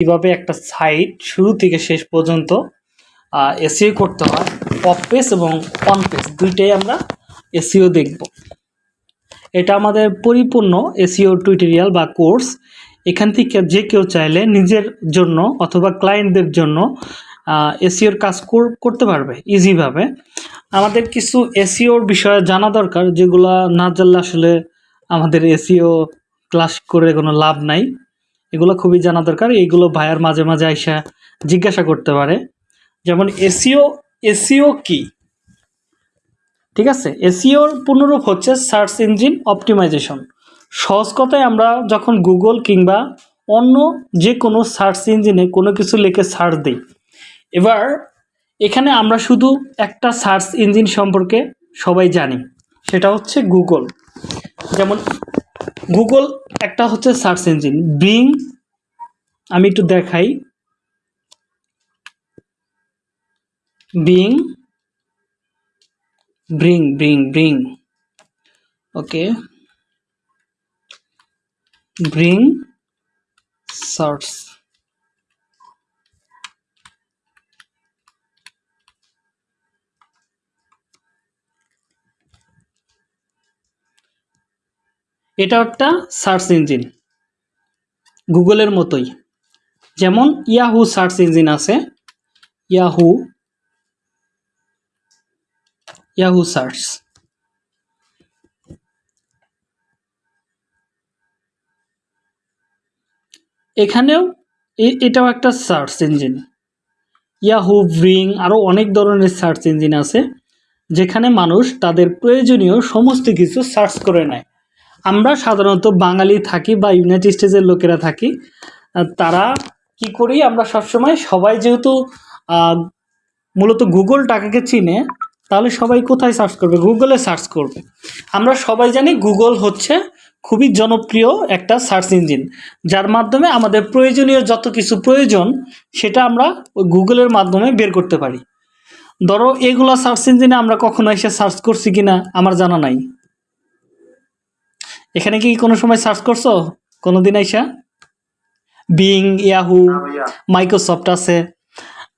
কীভাবে একটা সাইট শুরু থেকে শেষ পর্যন্ত এসিও করতে হয়, অফ পেজ এবং অন পেজ, দুইটাই আমরা এসিও দেখব। এটা আমাদের পরিপূর্ণ এসিও টিউটোরিয়াল বা কোর্স এখান থেকে যে কেউ চাইলে নিজের জন্য অথবা ক্লায়েন্টদের জন্য এসিওর কাজ কর- করতে পারবে ইজিভাবে আমাদের কিছু এসিওর বিষয়ে জানা দরকার, যেগুলো না জানলে আসলে আমাদের এসিও ক্লাস করে কোনো লাভ নাই। এগুলো খুবই জানা দরকার। এইগুলো ভাইয়ার মাঝে মাঝে আইসা জিজ্ঞাসা করতে পারে। যেমন এসিও এসিও কি? ঠিক আছে? এসিওর পূর্ণরূপ হচ্ছে সার্চ ইঞ্জিন অপটিমাইজেশন। সহজ কথায় আমরা যখন গুগল কিংবা অন্য যে কোনো সার্চ ইঞ্জিনে কোনো কিছু লিখে সার্চ দিই, এবার এখানে আমরা শুধু একটা সার্চ ইঞ্জিন সম্পর্কে সবাই জানি, সেটা হচ্ছে গুগল। যেমন গুগল একটা হচ্ছে সার্চ ইঞ্জিন বিং আমি একটু দেখাই। Bing bring bring bring okay bring search এটা একটা সার্চ ইঞ্জিন। গুগলের মতোই। যেমন ইয়াহু সার্চ ইঞ্জিন আছে, ইয়াহু ইয়াহু সার্চ। এখানেও এটাও একটা সার্চ ইঞ্জিন। ইয়াহু, ব্রিং আরও অনেক ধরনের সার্চ ইঞ্জিন আছে, যেখানে মানুষ তাদের প্রয়োজনীয় সমস্ত কিছু সার্চ করে নেয়। আমরা সাধারণত বাঙালি থাকি বা ইউনাইটেড স্টেটসের লোকেরা থাকি তারা কি করি আমরা সবসময়, সবাই যেহেতু মূলত গুগল টাকাকে চিনে, তাহলে সবাই কোথায় সার্চ করবে? গুগলে সার্চ করবে। আমরা সবাই জানি গুগল হচ্ছে খুবই জনপ্রিয় একটা সার্চ ইঞ্জিন যার মাধ্যমে আমাদের প্রয়োজনীয় যত কিছু প্রয়োজন, সেটা আমরা গুগলের মাধ্যমে বের করতে পারি। ধরো, এগুলো সার্চ ইঞ্জিনে আমরা কখনো এসে সার্চ করছি কিনা, আমার জানা নাই। এখানে কি কোনো সময় সার্চ করছ? কোনো দিন আইসা বিং ইয়াহু মাইক্রোসফট আছে।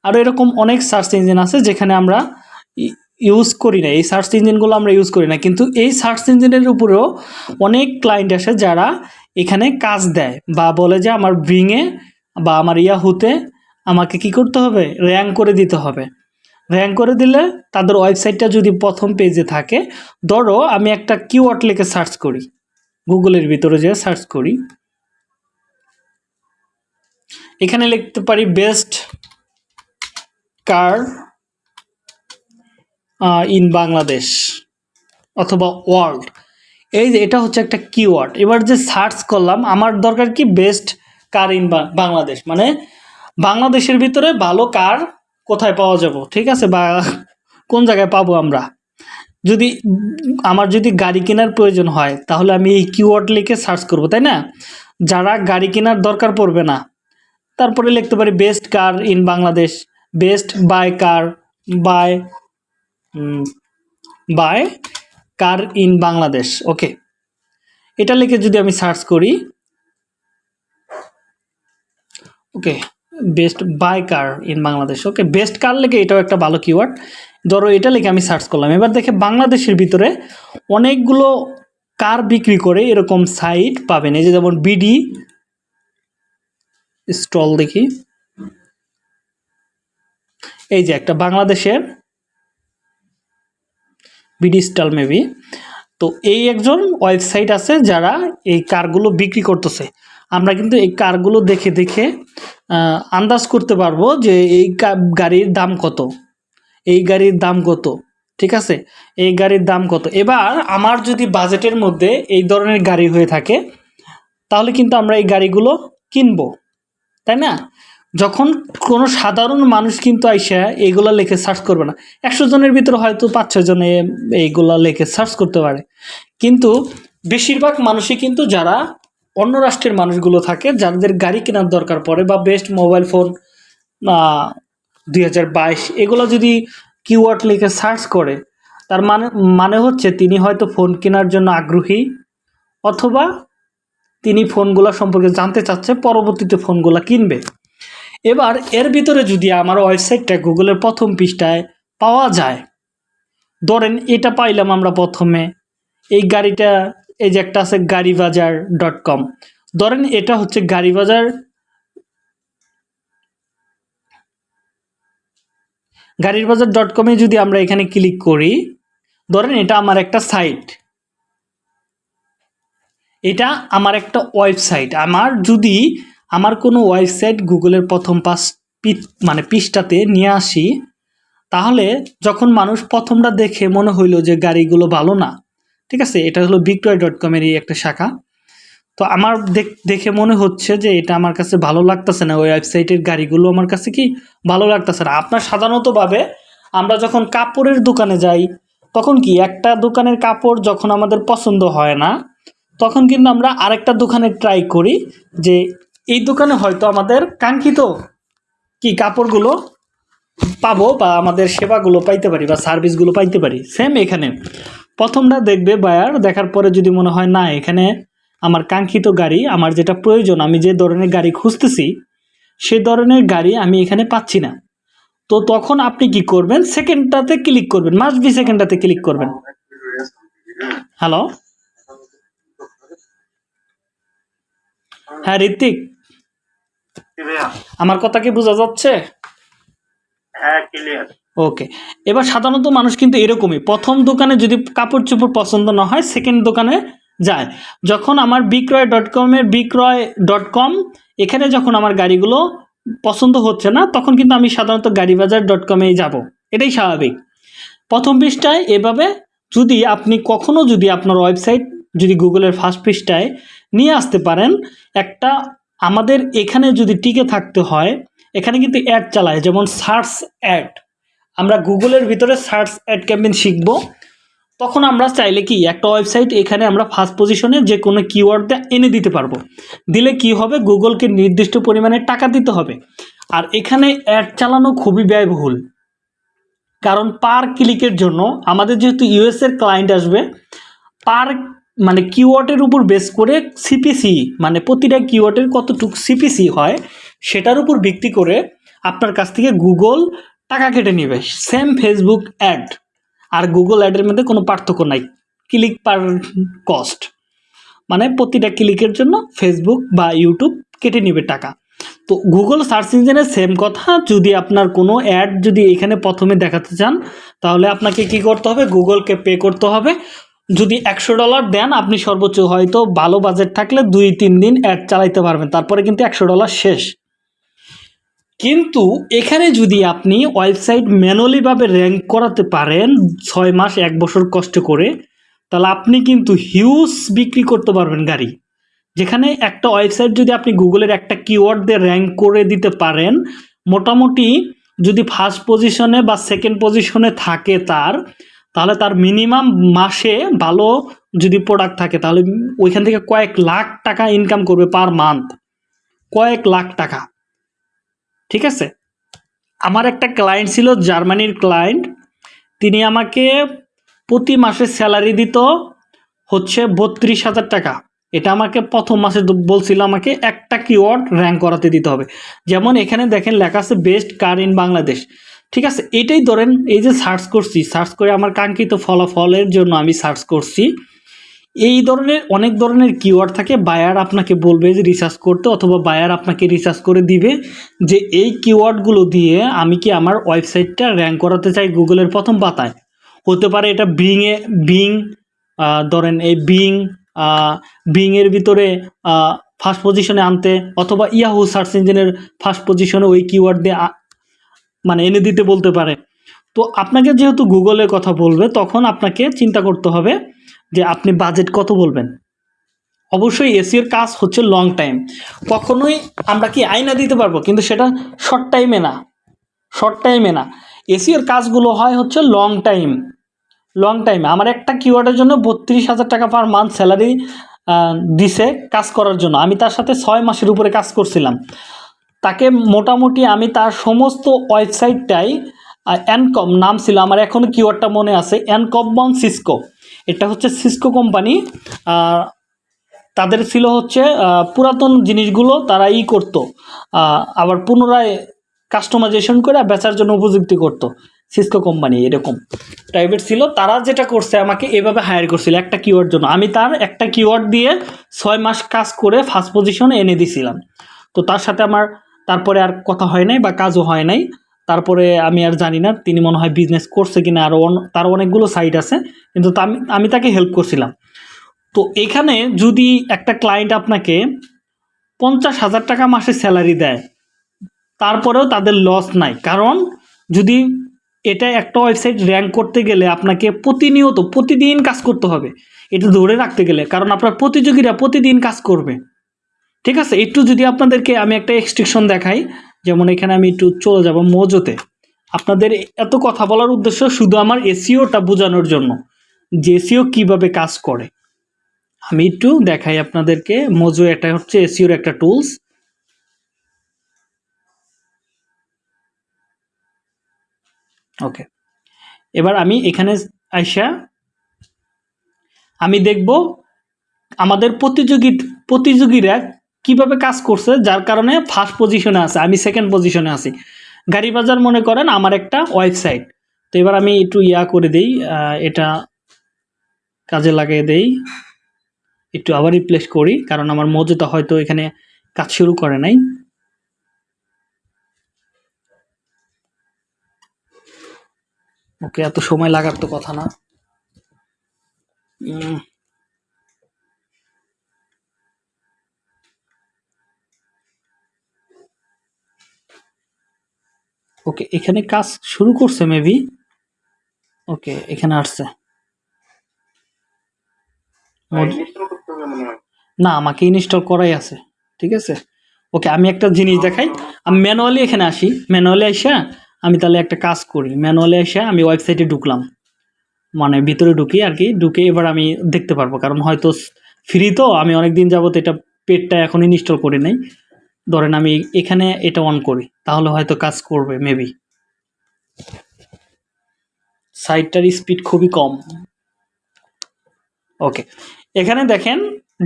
আরও এরকম অনেক সার্চ ইঞ্জিন আছে যেখানে আমরা ইউজ করি না। এই সার্চ ইঞ্জিনগুলো আমরা ইউজ করি না। কিন্তু এই সার্চ ইঞ্জিনের উপরেও অনেক ক্লায়েন্ট আসে যারা এখানে কাজ দেয় বা বলে যে আমার ব্রিংয়ে বা আমার ইয়াহুতে আমাকে কি করতে হবে? র্যাঙ্ক করে দিতে হবে। র্যাঙ্ক করে দিলে তাদের ওয়েবসাইটটা যদি প্রথম পেজে থাকে ধরো আমি একটা কিওয়ার্ড লিখে সার্চ করি। গুগলের ভিতরে যে সার্চ করি। এখানে লিখতে পারি বেস্ট কার ইন বাংলাদেশ অথবা ওয়ার্ল্ড এই যে এটা হচ্ছে একটা কিওয়ার্ড এবার যে সার্চ করলাম, আমার দরকার কি বেস্ট কার ইন বাংলাদেশ? মানে বাংলাদেশের ভিতরে ভালো কার কোথায় পাওয়া যাব? ঠিক আছে, বা কোন জায়গায় পাবো আমরা? যদি, আমার যদি গাড়ি কেনার প্রয়োজন হয়, তাহলে আমি এই কিওয়ার্ড লিখে সার্চ করব, তাই না? যারা গাড়ি কেনার দরকার পড়বে না, তারপরে লিখতে পারি best car in Bangladesh best buy car buy buy car in Bangladesh okay এটা লিখে যদি আমি সার্চ করি okay best buy car in Bangladesh okay best car লিখে এটাও একটা ভালো কিওয়ার্ড ধরো এটা লিখে আমি সার্চ করলাম। এবার দেখে বাংলাদেশের ভিতরে অনেকগুলো কার বিক্রি করে এরকম সাইট পাবেন। এই যে যেমন বিডি স্টল দেখি। এই যে একটা বাংলাদেশের বিডি স্টল মেবি তো এই একজন ওয়েবসাইট আছে যারা এই কারগুলো বিক্রি করতেছে। আমরা কিন্তু এই কারগুলো দেখে দেখে আন্দাজ করতে পারব যে এই গাড়ির দাম কত। এই গাড়ির দাম কত? ঠিক আছে? এই গাড়ির দাম কত? এবার আমার যদি বাজেটের মধ্যে এই ধরনের গাড়ি হয়ে থাকে, তাহলে কিন্তু আমরা এই গাড়িগুলো কিনবো, তাই না? যখন কোনো সাধারণ মানুষ কিন্তু আইসা এইগুলা লেখে সার্চ করবে না। একশো জনের ভিতরে হয়তো পাঁচ, ছয় জনে এইগুলা লেখে সার্চ করতে পারে। কিন্তু বেশিরভাগ মানুষই কিন্তু যারা অন্য রাষ্ট্রের মানুষগুলো থাকে, যাদের গাড়ি কেনার দরকার পড়ে বা বেস্ট মোবাইল ফোন দুই হাজার বাইশ, এগুলো যদি কিওয়ার্ড লিখে সার্চ করে, তার মানে মানে হচ্ছে তিনি হয়তো ফোন কেনার জন্য আগ্রহী, অথবা তিনি ফোনগুলো সম্পর্কে জানতে চাচ্ছে, পরবর্তীতে ফোনগুলো কিনবে। এবার এর ভিতরে যদি আমার ওয়েবসাইটটা গুগলের প্রথম পৃষ্ঠায় পাওয়া যায়, ধরেন এটা পাইলাম আমরা প্রথমে, এই গাড়িটা, এই যে একটা আছে গাড়ি বাজার ডট কম, ধরেন এটা হচ্ছে গাড়ি বাজার গাড়ির বাজার ডট কমে যদি আমরা এখানে ক্লিক করি, ধরেন এটা আমার একটা সাইট এটা আমার একটা ওয়েবসাইট আমার যদি আমার কোনো ওয়েবসাইট গুগলের প্রথম পাস মানে পৃষ্ঠাতে নিয়ে আসি, তাহলে যখন মানুষ প্রথমটা দেখে মনে হইল যে গাড়িগুলো ভালো না, ঠিক আছে? এটা হলো বিক্রয় ডট কমেরই একটা শাখা। তো আমার দেখে মনে হচ্ছে যে এটা আমার কাছে ভালো লাগতেছে না। ওই ওয়েবসাইটের গাড়িগুলো আমার কাছে কি ভালো লাগতেছে না। আপনার সাধারণতভাবে আমরা যখন কাপড়ের দোকানে যাই, তখন কি একটা দোকানের কাপড় যখন আমাদের পছন্দ হয় না, তখন কিন্তু আমরা আরেকটা দোকানে ট্রাই করি যে এই দোকানে হয়তো আমাদের কাঙ্ক্ষিত কি কাপড়গুলো পাবো বা আমাদের সেবাগুলো পাইতে পারি বা সার্ভিসগুলো পাইতে পারি। সেম এখানে। প্রথমটা দেখবে বায়ার দেখার পরে যদি মনে হয় না এখানে আমার কাঙ্ক্ষিত গাড়ি আমার যেটা প্রয়োজন আমি যে ধরনের গাড়ি খুঁজতেছি সে ধরনের গাড়ি আমি এখানে পাচ্ছি না। তো তখন আপনি কি করবেন? সেকেন্ডটাতে ক্লিক করবেন মাস্ট বি সেকেন্ডটাতে ক্লিক করবেন। হ্যালো? হ্যাঁ ঋত্বিক। আমার কথা কি বোঝা যাচ্ছে? হ্যাঁ ওকে। এবার সাধারণত মানুষ কিন্তু এরকমই। প্রথম দোকানে যদি কাপড় চোপড় পছন্দ না হয় সেকেন্ড দোকানে যায়। যখন আমার বিক্রয় ডট কমের বিক্রয় ডট কম এখানে যখন আমার গাড়িগুলো পছন্দ হচ্ছে না, তখন কিন্তু আমি সাধারণত গাড়ি বাজার ডট কমেই যাব। এটাই স্বাভাবিক। প্রথম পৃষ্ঠায় এভাবে যদি আপনি কখনও যদি আপনার ওয়েবসাইট যদি গুগলের ফার্স্ট পৃষ্ঠায় নিয়ে আসতে পারেন, একটা আমাদের এখানে যদি টিকে থাকতে হয়, এখানে কিন্তু অ্যাড চালায়, যেমন সার্চ অ্যাড আমরা গুগলের ভিতরে সার্চ অ্যাড ক্যাম্পেইন শিখব। তখন আমরা চাইলে কি একটা ওয়েবসাইট এখানে আমরা ফার্স্ট পজিশনে যে কোনো কিওয়ার্ড দিয়ে এনে দিতে পারব। দিলে কি হবে? গুগলকে নির্দিষ্ট পরিমাণে টাকা দিতে হবে। আর এখানে অ্যাড চালানো খুবই ব্যয়বহুল। কারণ পার ক্লিকের জন্য আমাদের যেহেতু ইউএসের ক্লায়েন্ট আসবে পার মানে কিওয়ার্ডের উপর বেস করে সিপিসি মানে প্রতিটা কিওয়ার্ডের কতটুকু সিপিসি হয়, সেটার উপর ভিত্তি করে আপনার কাছ থেকে গুগল টাকা কেটে নেবে। সেম ফেসবুক অ্যাড আর গুগল অ্যাডের মধ্যে কোনো পার্থক্য নাই। ক্লিক পার কস্ট মানে প্রতিটা ক্লিকের জন্য ফেসবুক বা ইউটিউব কেটে নেবে টাকা। তো গুগল সার্চ ইঞ্জিনের সেম কথা, যদি আপনার কোনো অ্যাড যদি এখানে প্রথমে দেখাতে চান, তাহলে আপনাকে কি করতে হবে? গুগলকে পে করতে হবে। যদি একশো ডলার দেন, আপনি সর্বোচ্চ হয়তো ভালো বাজেট থাকলে দুই তিন দিন অ্যাড চালাইতে পারবেন। তারপরে কিন্তু একশো ডলার শেষ। কিন্তু এখানে যদি আপনি ওয়েবসাইট ম্যানুয়ালিভাবে র্যাঙ্ক করাতে পারেন ছয় মাস, এক বছর কষ্ট করে, তাহলে আপনি কিন্তু হিউজ বিক্রি করতে পারবেন গাড়ি। যেখানে একটা ওয়েবসাইট যদি আপনি গুগলের একটা কিওয়ার্ড দিয়ে র্যাঙ্ক করে দিতে পারেন, মোটামুটি যদি ফার্স্ট পজিশনে বা সেকেন্ড পজিশনে থাকে তার, তাহলে তার মিনিমাম মাসে ভালো যদি প্রোডাক্ট থাকে, তাহলে ওইখান থেকে কয়েক লাখ টাকা ইনকাম করবে পার মান্থ কয়েক লাখ টাকা। ঠিক আছে? আমার একটা ক্লায়েন্ট ছিল জার্মানির ক্লায়েন্ট তিনি আমাকে প্রতি মাসে স্যালারি দিত হচ্ছে বত্রিশ হাজার টাকা। এটা আমাকে প্রথম মাসে বলছিল আমাকে একটা কিওয়ার্ড র্যাঙ্ক করাতে দিতে হবে। যেমন এখানে দেখেন লেখা আছে বেস্ট কার ইন বাংলাদেশ ঠিক আছে? এটাই ধরেন, এই যে সার্চ করছি সার্চ করে আমার কাঙ্ক্ষিত ফলাফলের জন্য আমি সার্চ করছি। এই ধরনের অনেক ধরনের কিওয়ার্ড থাকে বায়ার আপনাকে বলবে যে রিসার্চ করতে অথবা বায়ার আপনাকে রিসার্চ করে দিবে যে এই কিওয়ার্ডগুলো দিয়ে আমি কি আমার ওয়েবসাইটটা র্যাঙ্ক করাতে চাই গুগলের প্রথম পাতায়। হতে পারে এটা বিংয়ে বিং ধরেন এই বিং বিংয়ের ভিতরে ফার্স্ট পজিশনে আনতে অথবা ইয়াহু সার্চ ইঞ্জিনের ফার্স্ট পজিশনে ওই কিওয়ার্ড দিয়ে মানে এনে দিতে বলতে পারে। তো আপনাকে যেহেতু গুগলের কথা বলবে, তখন আপনাকে চিন্তা করতে হবে যে আপনি বাজেট কত বলবেন? অবশ্যই এসির কাজ হচ্ছে লং টাইম কখনোই আমরা কি আয়না দিতে পারব? কিন্তু সেটা শর্ট টাইমে না। শর্ট টাইমে না। এসির কাজগুলো হয় হচ্ছে লং টাইম লং টাইমে আমার একটা কিওয়ার্ডের জন্য বত্রিশ হাজার টাকা পার মান্থ স্যালারি দিছে কাজ করার জন্য। আমি তার সাথে ছয় মাসের উপরে কাজ করছিলাম। তাকে মোটামুটি আমি তার সমস্ত ওয়েবসাইটটাই অ্যানকম নাম ছিল। আমার এখনও কিওয়ার্ডটা মনে আছে। অ্যানকম বন সিসকো এটা হচ্ছে সিসকো কোম্পানি তাদের ছিল হচ্ছে পুরাতন জিনিসগুলো তারা ই করতো আবার পুনরায় কাস্টমাইজেশন করে বেচার জন্য উপযুক্ত করতো সিসকো কোম্পানি এরকম। টাইপের ছিল, তারা যেটা করছে, আমাকে এভাবে হায়ার করছিল একটা কিওয়ার্ড জন্য। আমি তার একটা কিওয়ার্ড দিয়ে ছয় মাস কাজ করে ফার্স্ট পজিশনে এনে দিছিলাম। তো তার সাথে আমার, তারপরে আর কথা হয় নাই বা কাজও হয় নাই। তারপরে আমি আর জানি না, তিনি মনে হয় বিজনেস করছে কিনা আরও তার অনেকগুলো সাইট আছে, কিন্তু আমি তাকে হেল্প করছিলাম। তো এখানে যদি একটা ক্লায়েন্ট আপনাকে পঞ্চাশ হাজার টাকা মাসে স্যালারি দেয়, তারপরেও তাদের লস নাই। কারণ যদি এটা একটা ওয়েবসাইট র্যাঙ্ক করতে গেলে আপনাকে প্রতিনিয়ত, প্রতিদিন কাজ করতে হবে। এটা ধরে রাখতে গেলে, কারণ আপনার প্রতিযোগীরা প্রতিদিন কাজ করবে। ঠিক আছে? একটু যদি আপনাদেরকে আমি একটা এক্সট্রিকশন দেখাই যেমন এখানে আমি একটু চলে যাব মোজোতে। আপনাদের এত কথা বলার উদ্দেশ্য শুধু আমার এসিওটা বোঝানোর জন্য, যে এসিও কীভাবে কাজ করে। আমি একটু দেখাই আপনাদেরকে, মোজো এটা হচ্ছে এসিওর একটা টুলস ওকে এবার আমি এখানে আইসা, আমি দেখব আমাদের প্রতিযোগী, প্রতিযোগীরা কীভাবে কাজ করছে, যার কারণে ফার্স্ট পজিশনে আছে, আমি সেকেন্ড পজিশনে আছি। গাড়ি বাজার মনে করেন আমার একটা ওয়েবসাইট তো এবার আমি একটু ইয়া করে দেই এটা কাজে লাগিয়ে দেই। একটু আবার রিপ্লেস করি, কারণ আমার মজুতা হয়তো এখানে কাজ শুরু করে নাই। ওকে, এত সময় লাগার তো কথা না। ওকে এখানে কাজ শুরু করছে মেবি ওকে এখানে আসছে। হয় না আমাকে ইনস্টল করাই আছে ঠিক আছে? ওকে আমি একটা জিনিস দেখাই। আমি ম্যানুয়ালি এখানে আসি। ম্যানুয়ালি এসে আমি তাহলে একটা কাজ করি। ম্যানুয়ালি এসে আমি ওয়েবসাইটে ঢুকলাম। মানে ভিতরে ঢুকি আর কি ঢুকে এবার আমি দেখতে পারব। কারণ হয়তো ফ্রি তো আমি অনেক দিন যাবত এটা পেডটা এখন ইনস্টল করি নাই। ধরেন আমি এখানে এটা অন করি, তাহলে হয়তো কাজ করবে মেবি সাইটটার স্পিড খুবই কম। ওকে এখানে দেখেন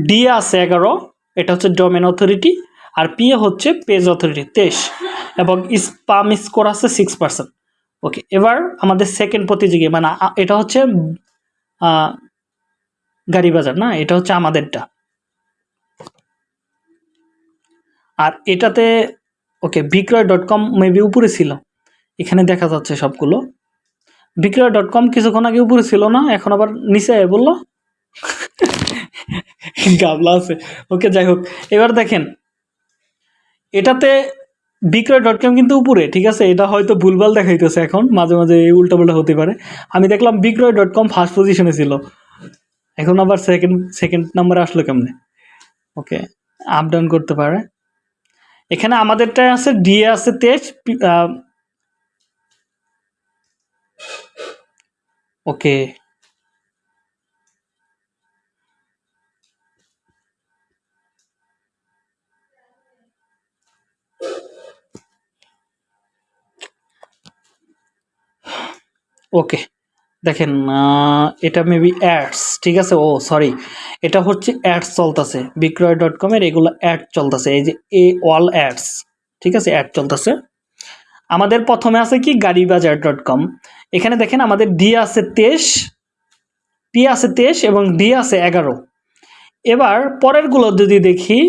ডি আছে এগারো, এটা হচ্ছে ডোমেন অথরিটি আর পি হচ্ছে পেজ অথরিটি তেইশ, এবং স্পাম স্কোর আছে সিক্স পার্সেন্ট ওকে এবার আমাদের সেকেন্ড প্রতিযোগী মানে এটা হচ্ছে গাড়ি বাজার না? এটা হচ্ছে আমাদেরটা। আর এটাতে ওকে বিক্রয় ডট কম মেবি উপরে ছিল। এখানে দেখা যাচ্ছে সবগুলো। বিক্রয় ডট কম কিছুক্ষণ আগে উপরে ছিল না, এখন আবার নিচে বলল। গাবলা আছে। ওকে যাই হোক, এবার দেখেন। এটাতে বিক্রয় ডট কম কিন্তু উপরে, ঠিক আছে? এটা হয়তো ভুলভাল দেখাইতেছে এখন, মাঝে মাঝে এই উল্টাপাল্টা হতে পারে। আমি দেখলাম বিক্রয় ডট কম ফার্স্ট পজিশনে ছিল। এখন আবার সেকেন্ড সেকেন্ড নাম্বারে আসলো কেমনে? ওকে আপ ডাউন করতে পারে। এখানে আমাদেরটায় আছে ডিএ আছে তেজ ওকে। ওকে। দেখেন এটা মেবি অ্যাডস ঠিক আছে? ও সরি এটা হচ্ছে অ্যাডস চলতেছে। বিক্রয় ডট কমের এগুলো অ্যাড চলতেছে। এই যে এ অল অ্যাডস ঠিক আছে? অ্যাড চলতেছে। আমাদের প্রথমে আছে কি? গাড়ি বাজার ডট কম এখানে দেখেন আমাদের ডি আছে তেইশ পি আছে তেইশ এবং ডি আছে এগারো। এবার পরেরগুলো যদি দেখি,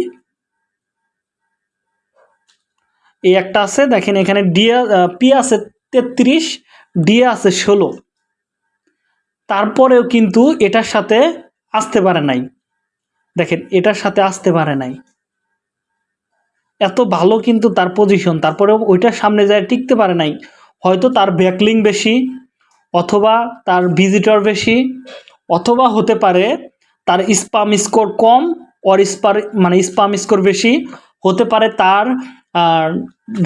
এই একটা আছে। দেখেন এখানে ডি পি আছে তেত্রিশ ডি আছে ষোলো। তারপরেও কিন্তু এটার সাথে আসতে পারে নাই। দেখেন, এটার সাথে আসতে পারে নাই। এত ভালো কিন্তু তার পজিশন তারপরেও ওইটার সামনে যায় টিকতে পারে নাই। হয়তো তার ব্যাকলিং বেশি, অথবা তার ভিজিটর বেশি, অথবা হতে পারে তার স্পাম স্কোর কম অর স্পার মানে স্পাম স্কোর বেশি। হতে পারে তার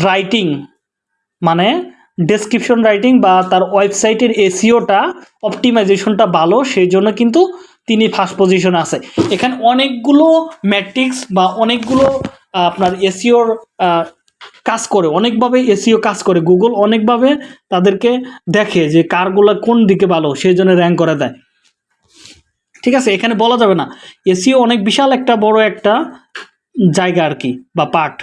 রাইটিং মানে ডেসক্রিপশন রাইটিং বা তার ওয়েবসাইটের এসিওটা অপটিমাইজেশনটা ভালো সেই জন্য কিন্তু তিনি ফার্স্ট পজিশন আছে। এখানে অনেকগুলো ম্যাট্রিক্স বা অনেকগুলো আপনার এসিওর কাজ করে, অনেকভাবে এসিও কাজ করে। গুগল অনেকভাবে তাদেরকে দেখে যে কারগুলো কোন দিকে ভালো সেই জন্য র্যাঙ্ক করে দেয়। ঠিক আছে, এখানে বলা যাবে না। এসিও অনেক বিশাল একটা বড় একটা জায়গা আর কি, বা পার্ট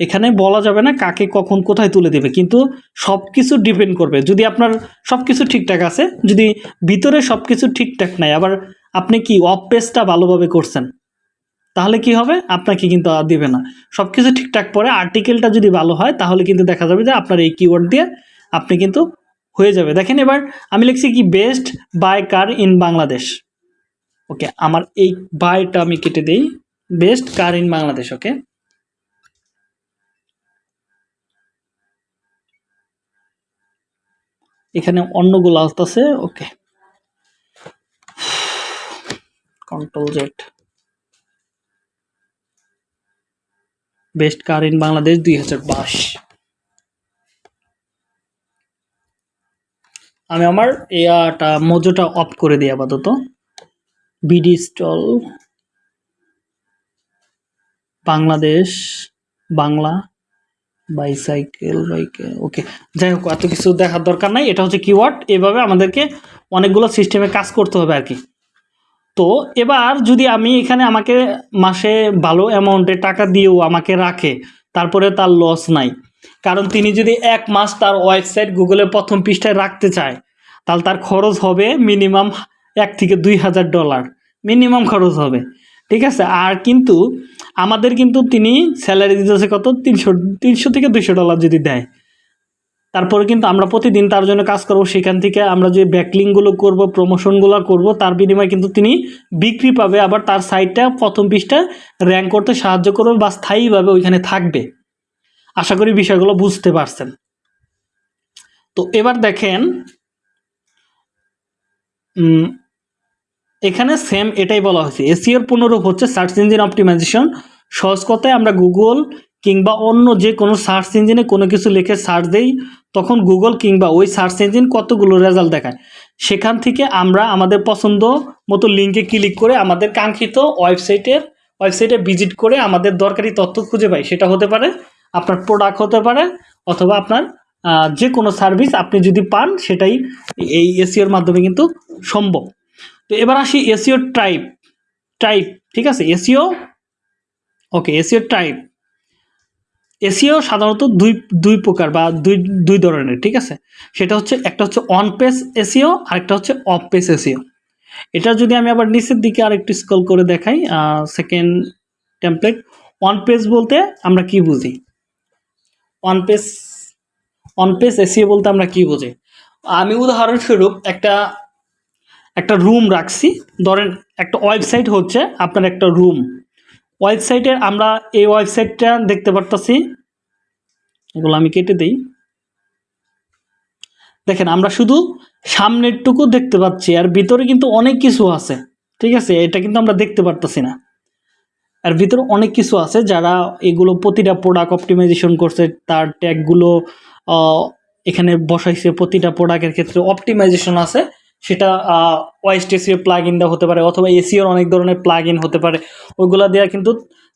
এখানে বলা যাবে না কাকে কখন কোথায় তুলে দেবে, কিন্তু সব কিছু ডিপেন্ড করবে। যদি আপনার সব কিছু ঠিকঠাক আছে, যদি ভিতরে সব কিছু ঠিকঠাক নাই, আবার আপনি কি অফ পেজটা ভালোভাবে করছেন, তাহলে কি হবে? আপনাকে কিন্তু আর দিবে না। সব কিছু ঠিকঠাক পরে আর্টিকেলটা যদি ভালো হয়, তাহলে কিন্তু দেখা যাবে যে আপনার এই কিওয়ার্ড দিয়ে আপনি কিন্তু হয়ে যাবে। দেখেন এবার আমি লিখছি কি best buy car in Bangladesh okay আমার এই বাইটা আমি কেটে দেই। Best car in Bangladesh okay এখানে অন্যগুলো আসতেছে, okay. Control Z best car in Bangladesh দুই হাজার বাইশ। আমি আমার এয়াটা, মজোটা অফ করে দিই আপাতত। BD stall Bangladesh Bangla. Bicycle বাইকে ওকে যাই হোক এত কিছু দেখার দরকার নাই। এটা হচ্ছে কিওয়ার্ড এভাবে আমাদেরকে অনেকগুলো সিস্টেমে কাজ করতে হবে আর কি তো এবার যদি আমি এখানে আমাকে মাসে ভালো অ্যামাউন্টে টাকা দিয়েও আমাকে রাখে, তারপরে তার লস নাই। কারণ তিনি যদি এক মাস তার ওয়েবসাইট গুগলের প্রথম পৃষ্ঠায় রাখতে চায়, তাহলে তার খরচ হবে মিনিমাম এক থেকে দুই হাজার ডলার মিনিমাম খরচ হবে। ঠিক আছে? আর কিন্তু আমাদের কিন্তু তিনি স্যালারি দিতেছে কত? তিনশো তিনশো থেকে দুইশো ডলার যদি দেয়। তারপরে কিন্তু আমরা প্রতিদিন তার জন্য কাজ করব। সেখান থেকে আমরা যে ব্যাকলিংগুলো করব প্রমোশনগুলো করব, তার বিনিময়ে কিন্তু তিনি বিক্রি পাবে। আবার তার সাইটটা প্রথম পৃষ্ঠা র্যাঙ্ক করতে সাহায্য করবে বা স্থায়ীভাবে ওইখানে থাকবে। আশা করি বিষয়গুলো বুঝতে পারছেন। তো এবার দেখেন এখানে সেম এটাই বলা হয়েছে। এসিওর পুনরূপ হচ্ছে সার্চ ইঞ্জিন অপটিমাইজেশন সহজ কথায় আমরা গুগল কিংবা অন্য যে কোনো সার্চ ইঞ্জিনে কোনো কিছু লিখে সার্চ দেই, তখন গুগল কিংবা ওই সার্চ ইঞ্জিন কতগুলো রেজাল্ট দেখায়। সেখান থেকে আমরা আমাদের পছন্দ মতো লিঙ্কে ক্লিক করে আমাদের কাঙ্ক্ষিত ওয়েবসাইটের ওয়েবসাইটে ভিজিট করে আমাদের দরকারি তথ্য খুঁজে পাই। সেটা হতে পারে আপনার প্রোডাক্ট হতে পারে অথবা আপনার যে কোনো সার্ভিস আপনি যদি পান, সেটাই এই এসিওর মাধ্যমে কিন্তু সম্ভব। তো এবার আসি এসিও টাইপ টাইপ ঠিক আছে? SEO okay SEO type SEO সাধারণত দুই দুই প্রকার বা দুই দুই ধরনের, ঠিক আছে? সেটা হচ্ছে, একটা হচ্ছে অন পেজ এসিও, আর একটা হচ্ছে অফ পেজ এসিও। এটা যদি আমি আবার নিচের দিকে আর একটু স্ক্রল করে দেখাই সেকেন্ড টেমপ্লেট অন পেজ বলতে আমরা কি বুঝি? On page on page SEO বলতে আমরা কি বুঝি? আমি উদাহরণস্বরূপ একটা একটা রুম রাখছি। ধরেন একটা ওয়েবসাইট হচ্ছে আপনার একটা রুম ওয়েবসাইটের আমরা এই ওয়েবসাইটটা দেখতে পারতাছি। এগুলো আমি কেটে দিই। দেখেন, আমরা শুধু সামনেরটুকু দেখতে পাচ্ছি, আর ভিতরে কিন্তু অনেক কিছু আছে। ঠিক আছে? এটা কিন্তু আমরা দেখতে পারতাছি না। আর ভিতরে অনেক কিছু আছে যারা এগুলো প্রতিটা প্রোডাক্ট অপটিমাইজেশন করছে, তার ট্যাগগুলো এখানে বসাইছে প্রতিটা প্রোডাক্টের ক্ষেত্রে অপটিমাইজেশন আছে। সেটা ওয়াইস্টেসিও প্লাগ ইন হতে পারে অথবা এসিওর অনেক ধরনের প্লাগ ইন হতে পারে। ওইগুলো দেওয়া কিন্তু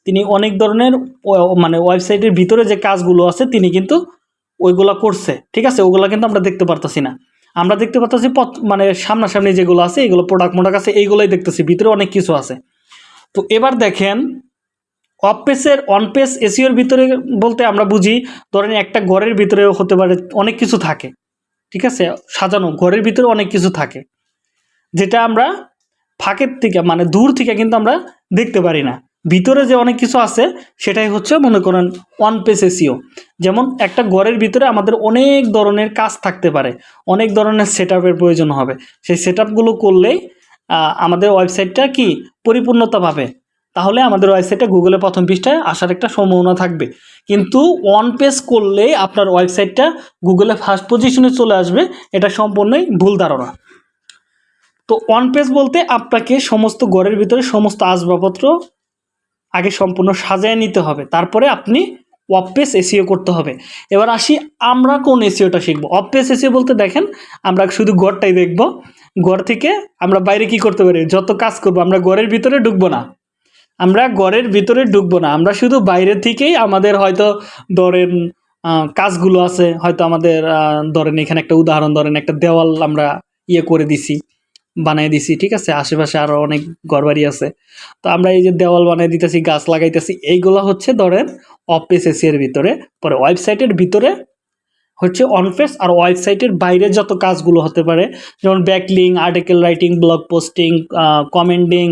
তিনি অনেক ধরনের মানে ওয়েবসাইটের ভিতরে যে কাজগুলো আছে তিনি কিন্তু ওইগুলো করছে। ঠিক আছে? ওগুলো কিন্তু আমরা দেখতে পারতাছি না। আমরা দেখতে পারতাছি পথ মানে সামনাসামনি যেগুলো আছে, এগুলো প্রোডাক্ট মোডাক্ট আছে, এইগুলোই দেখতেছি, ভিতরে অনেক কিছু আছে। তো এবার দেখেন অফ পেসের অন পেস এসিওর ভিতরে বলতে আমরা বুঝি, ধরেন একটা ঘরের ভিতরে হতে পারে, অনেক কিছু থাকে। ঠিক আছে? সাজানো, ঘরের ভিতরে অনেক কিছু থাকে। যেটা আমরা ফাঁকের থেকে মানে দূর থেকে কিন্তু আমরা দেখতে পারি না। ভিতরে যে অনেক কিছু আছে, সেটাই হচ্ছে মনে করেন ওয়ান পেস এসিও যেমন একটা ঘরের ভিতরে আমাদের অনেক ধরনের কাজ থাকতে পারে। অনেক ধরনের সেট প্রয়োজন হবে। সেই সেট করলেই আমাদের ওয়েবসাইটটা কি? পরিপূর্ণতা পাবে তাহলে আমাদের ওয়েবসাইটটা গুগলে প্রথম পৃষ্ঠায় আসার একটা সম্ভাবনা থাকবে। কিন্তু ওয়ান পেজ করলে আপনার ওয়েবসাইটটা গুগলে ফার্স্ট পজিশনে চলে আসবে, এটা সম্পূর্ণই ভুল ধারণা। তো ওয়ান পেজ বলতে আপনাকে সমস্ত ঘরের ভিতরে সমস্ত আসবাবপত্র আগে সম্পূর্ণ সাজায় নিতে হবে। তারপরে আপনি পেজ এসিও করতে হবে। এবার আসি আমরা কোন এসিওটা শিখব। অফ পেজ এসিও বলতে দেখেন, আমরা শুধু ঘরটাই দেখব। ঘর থেকে আমরা বাইরে কি করতে পারি? যত কাজ করব, আমরা ঘরের ভিতরে ঢুকবো না। আমরা ঘরের ভিতরে ঢুকবো না। আমরা শুধু বাইরে থেকেই আমাদের হয়তো ধরেন কাজগুলো আছে। হয়তো আমাদের ধরেন এখানে একটা উদাহরণ, ধরেন একটা দেওয়াল আমরা ইয়ে করে দিছি, বানিয়ে দিছি, ঠিক আছে? আশেপাশে আরও অনেক ঘরবাড়ি আছে। তো আমরা এই যে দেওয়াল বানিয়ে দিতেছি, গাছ লাগাইতেছি, এইগুলো হচ্ছে ধরেন অফ পেজ এসির ভিতরে। পরে ওয়েবসাইটের ভিতরে হচ্ছে অনফেস আর ওয়েবসাইটের বাইরে যত কাজগুলো হতে পারে, যেমন backlink article writing blog posting commenting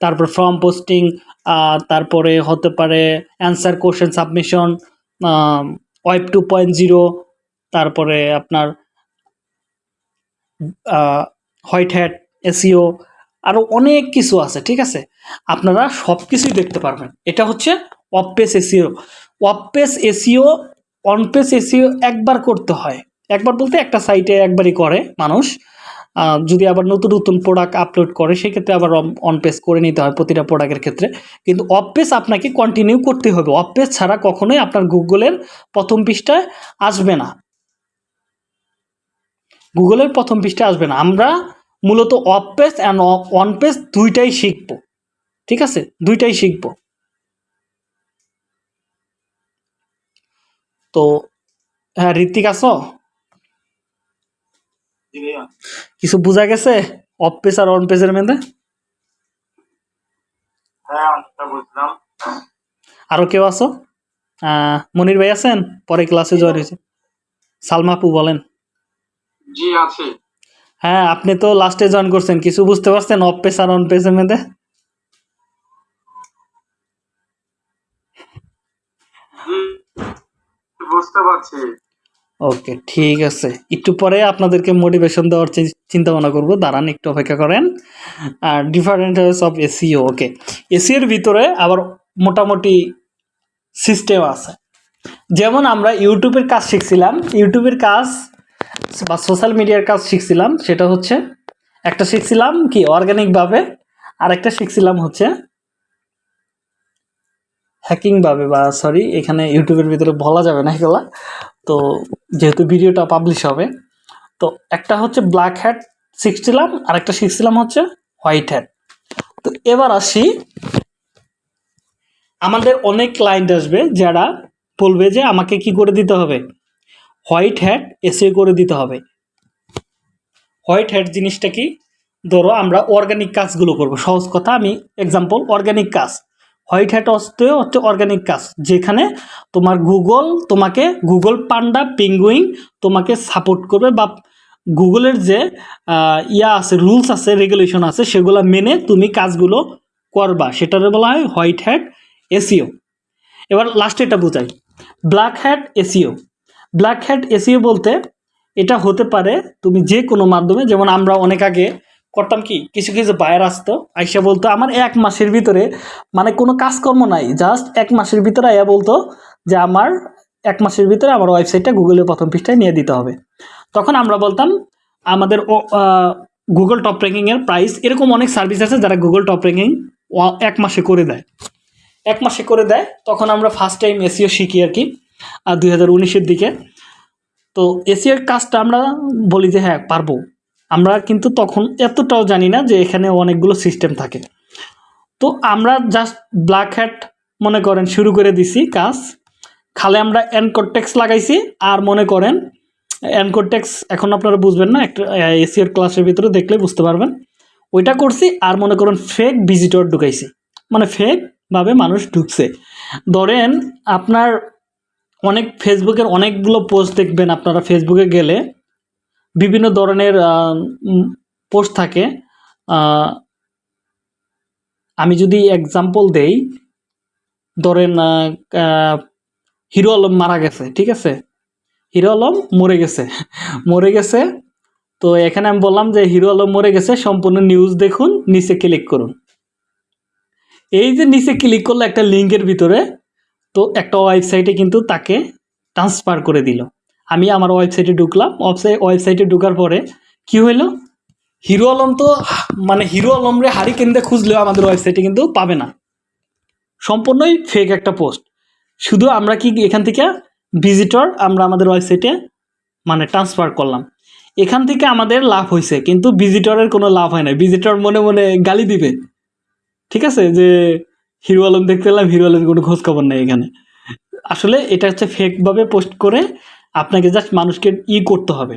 তারপর ফর্ম পোস্টিং তারপরে হতে পারে answer question submission web two point zero তারপরে আপনার হোয়াইট হ্যাট এসিও আরও অনেক কিছু আছে, ঠিক আছে? আপনারা সব কিছুই দেখতে পারবেন। এটা হচ্ছে off page SEO off page SEO on page SEO একবার করতে হয়। একবার বলতে একটা সাইটে একবারই করে মানুষ। যদি আবার নতুন নতুন প্রোডাক্ট আপলোড করে, সেক্ষেত্রে আবার অন পেজ করে নিতে হয় প্রতিটা প্রোডাক্টের ক্ষেত্রে। কিন্তু অফ পেজ আপনাকে কন্টিনিউ করতে হবে। অফ পেজ ছাড়া কখনোই আপনার গুগলের প্রথম পৃষ্ঠায় আসবে না। গুগলের প্রথম পৃষ্ঠায় আসবে না। আমরা মূলত off page and on page দুইটাই শিখব। ঠিক আছে? দুইটাই শিখব। তো হ্যাঁ ঋত্বিক ভাইয়া। কিছু বোঝা গেছে? অফ পেজ আর অন পেজের মধ্যে? হ্যাঁ আরও কেউ আছো? মনির ভাই আছেন? পরে ক্লাসে জয়েন হয়েছে। সালমাপু বলেন। জি আছে। হ্যাঁ আপনি তো লাস্টে জয়েন করছেন। কিছু বুঝতে পারছেন অফ পেজ আর অন পেজের মধ্যে? বুঝতে পারছি। ওকে, ঠিক আছে। একটু পরে আপনাদেরকে মোটিভেশন দেওয়ার চিন্তা ভাবনা করব। দাঁড়ান, একটু অপেক্ষা করেন। আর ডিফারেন্ট অফ এসিও ওকে। এসিওর ভিতরে আবার মোটামুটি সিস্টেম আছে। যেমন আমরা ইউটিউবের কাজ শিখছিলাম। ইউটিউবের কাজ বা সোশ্যাল মিডিয়ার কাজ শিখছিলাম। সেটা হচ্ছে, একটা শিখছিলাম কি অর্গানিকভাবে আর একটা শিখছিলাম হচ্ছে হ্যাকিংভাবে বা সরি এখানে ইউটিউবের ভিতরে বলা যাবে না এগুলা। তো যেহেতু ভিডিওটা পাবলিশ হবে, তো একটা হচ্ছে ব্ল্যাক হ্যাট শিখছিলাম আর একটা শিখছিলাম হচ্ছে হোয়াইট হ্যাট তো এবার আসি, আমাদের অনেক ক্লায়েন্ট আসবে যারা বলবে যে আমাকে কি করে দিতে হবে। হোয়াইট হ্যাট এসে করে দিতে হবে। হোয়াইট হ্যাট জিনিসটা কি? ধরো আমরা অর্গানিক কাজগুলো করব। সহজ কথা, আমি এক্সাম্পল অর্গানিক কাজ। হোয়াইট হ্যাট হচ্ছে হচ্ছে অর্গানিক কাজ যেখানে তোমার গুগল তোমাকে গুগল পান্ডা পিঙ্গুইং তোমাকে সাপোর্ট করবে বা গুগলের যে ইয়া আছে রুলস আছে রেগুলেশন আছে, সেগুলো মেনে তুমি কাজগুলো করবা। সেটারে বলা হয় হোয়াইট হ্যাট এসিও এবার লাস্টে এটা বোঝাই। Black hat SEO black hat SEO বলতে এটা হতে পারে তুমি যে কোনো মাধ্যমে, যেমন আমরা অনেক আগে করতাম কি? কিছু কিছু বায়ার আসতো, আইসা বলতো, আমার এক মাসের ভিতরে মানে কোনো কাজকর্ম নাই জাস্ট এক মাসের ভিতরে আয়া বলতো যে আমার এক মাসের ভিতরে আমার ওয়েবসাইটটা গুগলের প্রথম পৃষ্ঠায় নিয়ে দিতে হবে। তখন আমরা বলতাম, আমাদের গুগল টপ র্যাঙ্কিংয়ের প্রাইস এরকম অনেক সার্ভিস আছে যারা গুগল টপ র্যাঙ্কিং এক মাসে করে দেয়। এক মাসে করে দেয়, তখন আমরা ফার্স্ট টাইম এসিও শিখি আর কি আর দুই হাজার দিকে। তো এসিওর কাজটা আমরা বলি যে হ্যাঁ পারব। আমরা কিন্তু তখন এতটাও জানি না যে এখানে অনেকগুলো সিস্টেম থাকে। তো আমরা জাস্ট ব্ল্যাক হ্যাট মনে করেন শুরু করে দিছি কাজ। খালে আমরা এনকোটেক্স লাগাইছি আর মনে করেন এনকোটেক্স এখন আপনারা বুঝবেন না, একটা এসিওর ক্লাসের ভিতরে দেখলে বুঝতে পারবেন। ওইটা করছি আর মনে করেন ফেক ভিজিটর ঢুকাইছি। মানে ফেকভাবে মানুষ ঢুকছে। ধরেন আপনার অনেক ফেসবুকের অনেকগুলো পোস্ট দেখবেন আপনারা ফেসবুকে গেলে। বিভিন্ন ধরনের পোস্ট থাকে। আমি যদি এক্সাম্পল দেই, ধরেন হিরো আলম মারা গেছে, ঠিক আছে? হিরো আলম মরে গেছে। মরে গেছে, তো এখানে আমি বললাম যে হিরো আলম মরে গেছে, সম্পূর্ণ নিউজ দেখুন, নিচে ক্লিক করুন। এই যে নিচে ক্লিক করল একটা লিঙ্কের ভিতরে, তো একটা ওয়েবসাইটে কিন্তু তাকে ট্রান্সফার করে দিল। আমি আমার ওয়েবসাইটে ঢুকলাম। ওয়েবসাইট ওয়েবসাইটে ঢোকার পরে কি হইল? হিরো আলম তো মানে হিরো আলম রে হারি কেন্দ্রে খুঁজলেও আমাদের ওয়েবসাইটে কিন্তু পাবে না। সম্পূর্ণই ফেক একটা পোস্ট শুধু আমরা কি এখান থেকে ভিজিটর আমরা আমাদের ওয়েবসাইটে মানে ট্রান্সফার করলাম। এখান থেকে আমাদের লাভ হয়েছে কিন্তু ভিজিটরের কোনো লাভ হয় না ভিজিটর মনে মনে গালি দিবে। ঠিক আছে? যে হিরো আলম দেখতে পেলাম হিরো আলমের কোনো খোঁজখবর নেই এখানে। আসলে এটা হচ্ছে ফেকভাবে পোস্ট করে আপনাকে জাস্ট মানুষকে ই করতে হবে।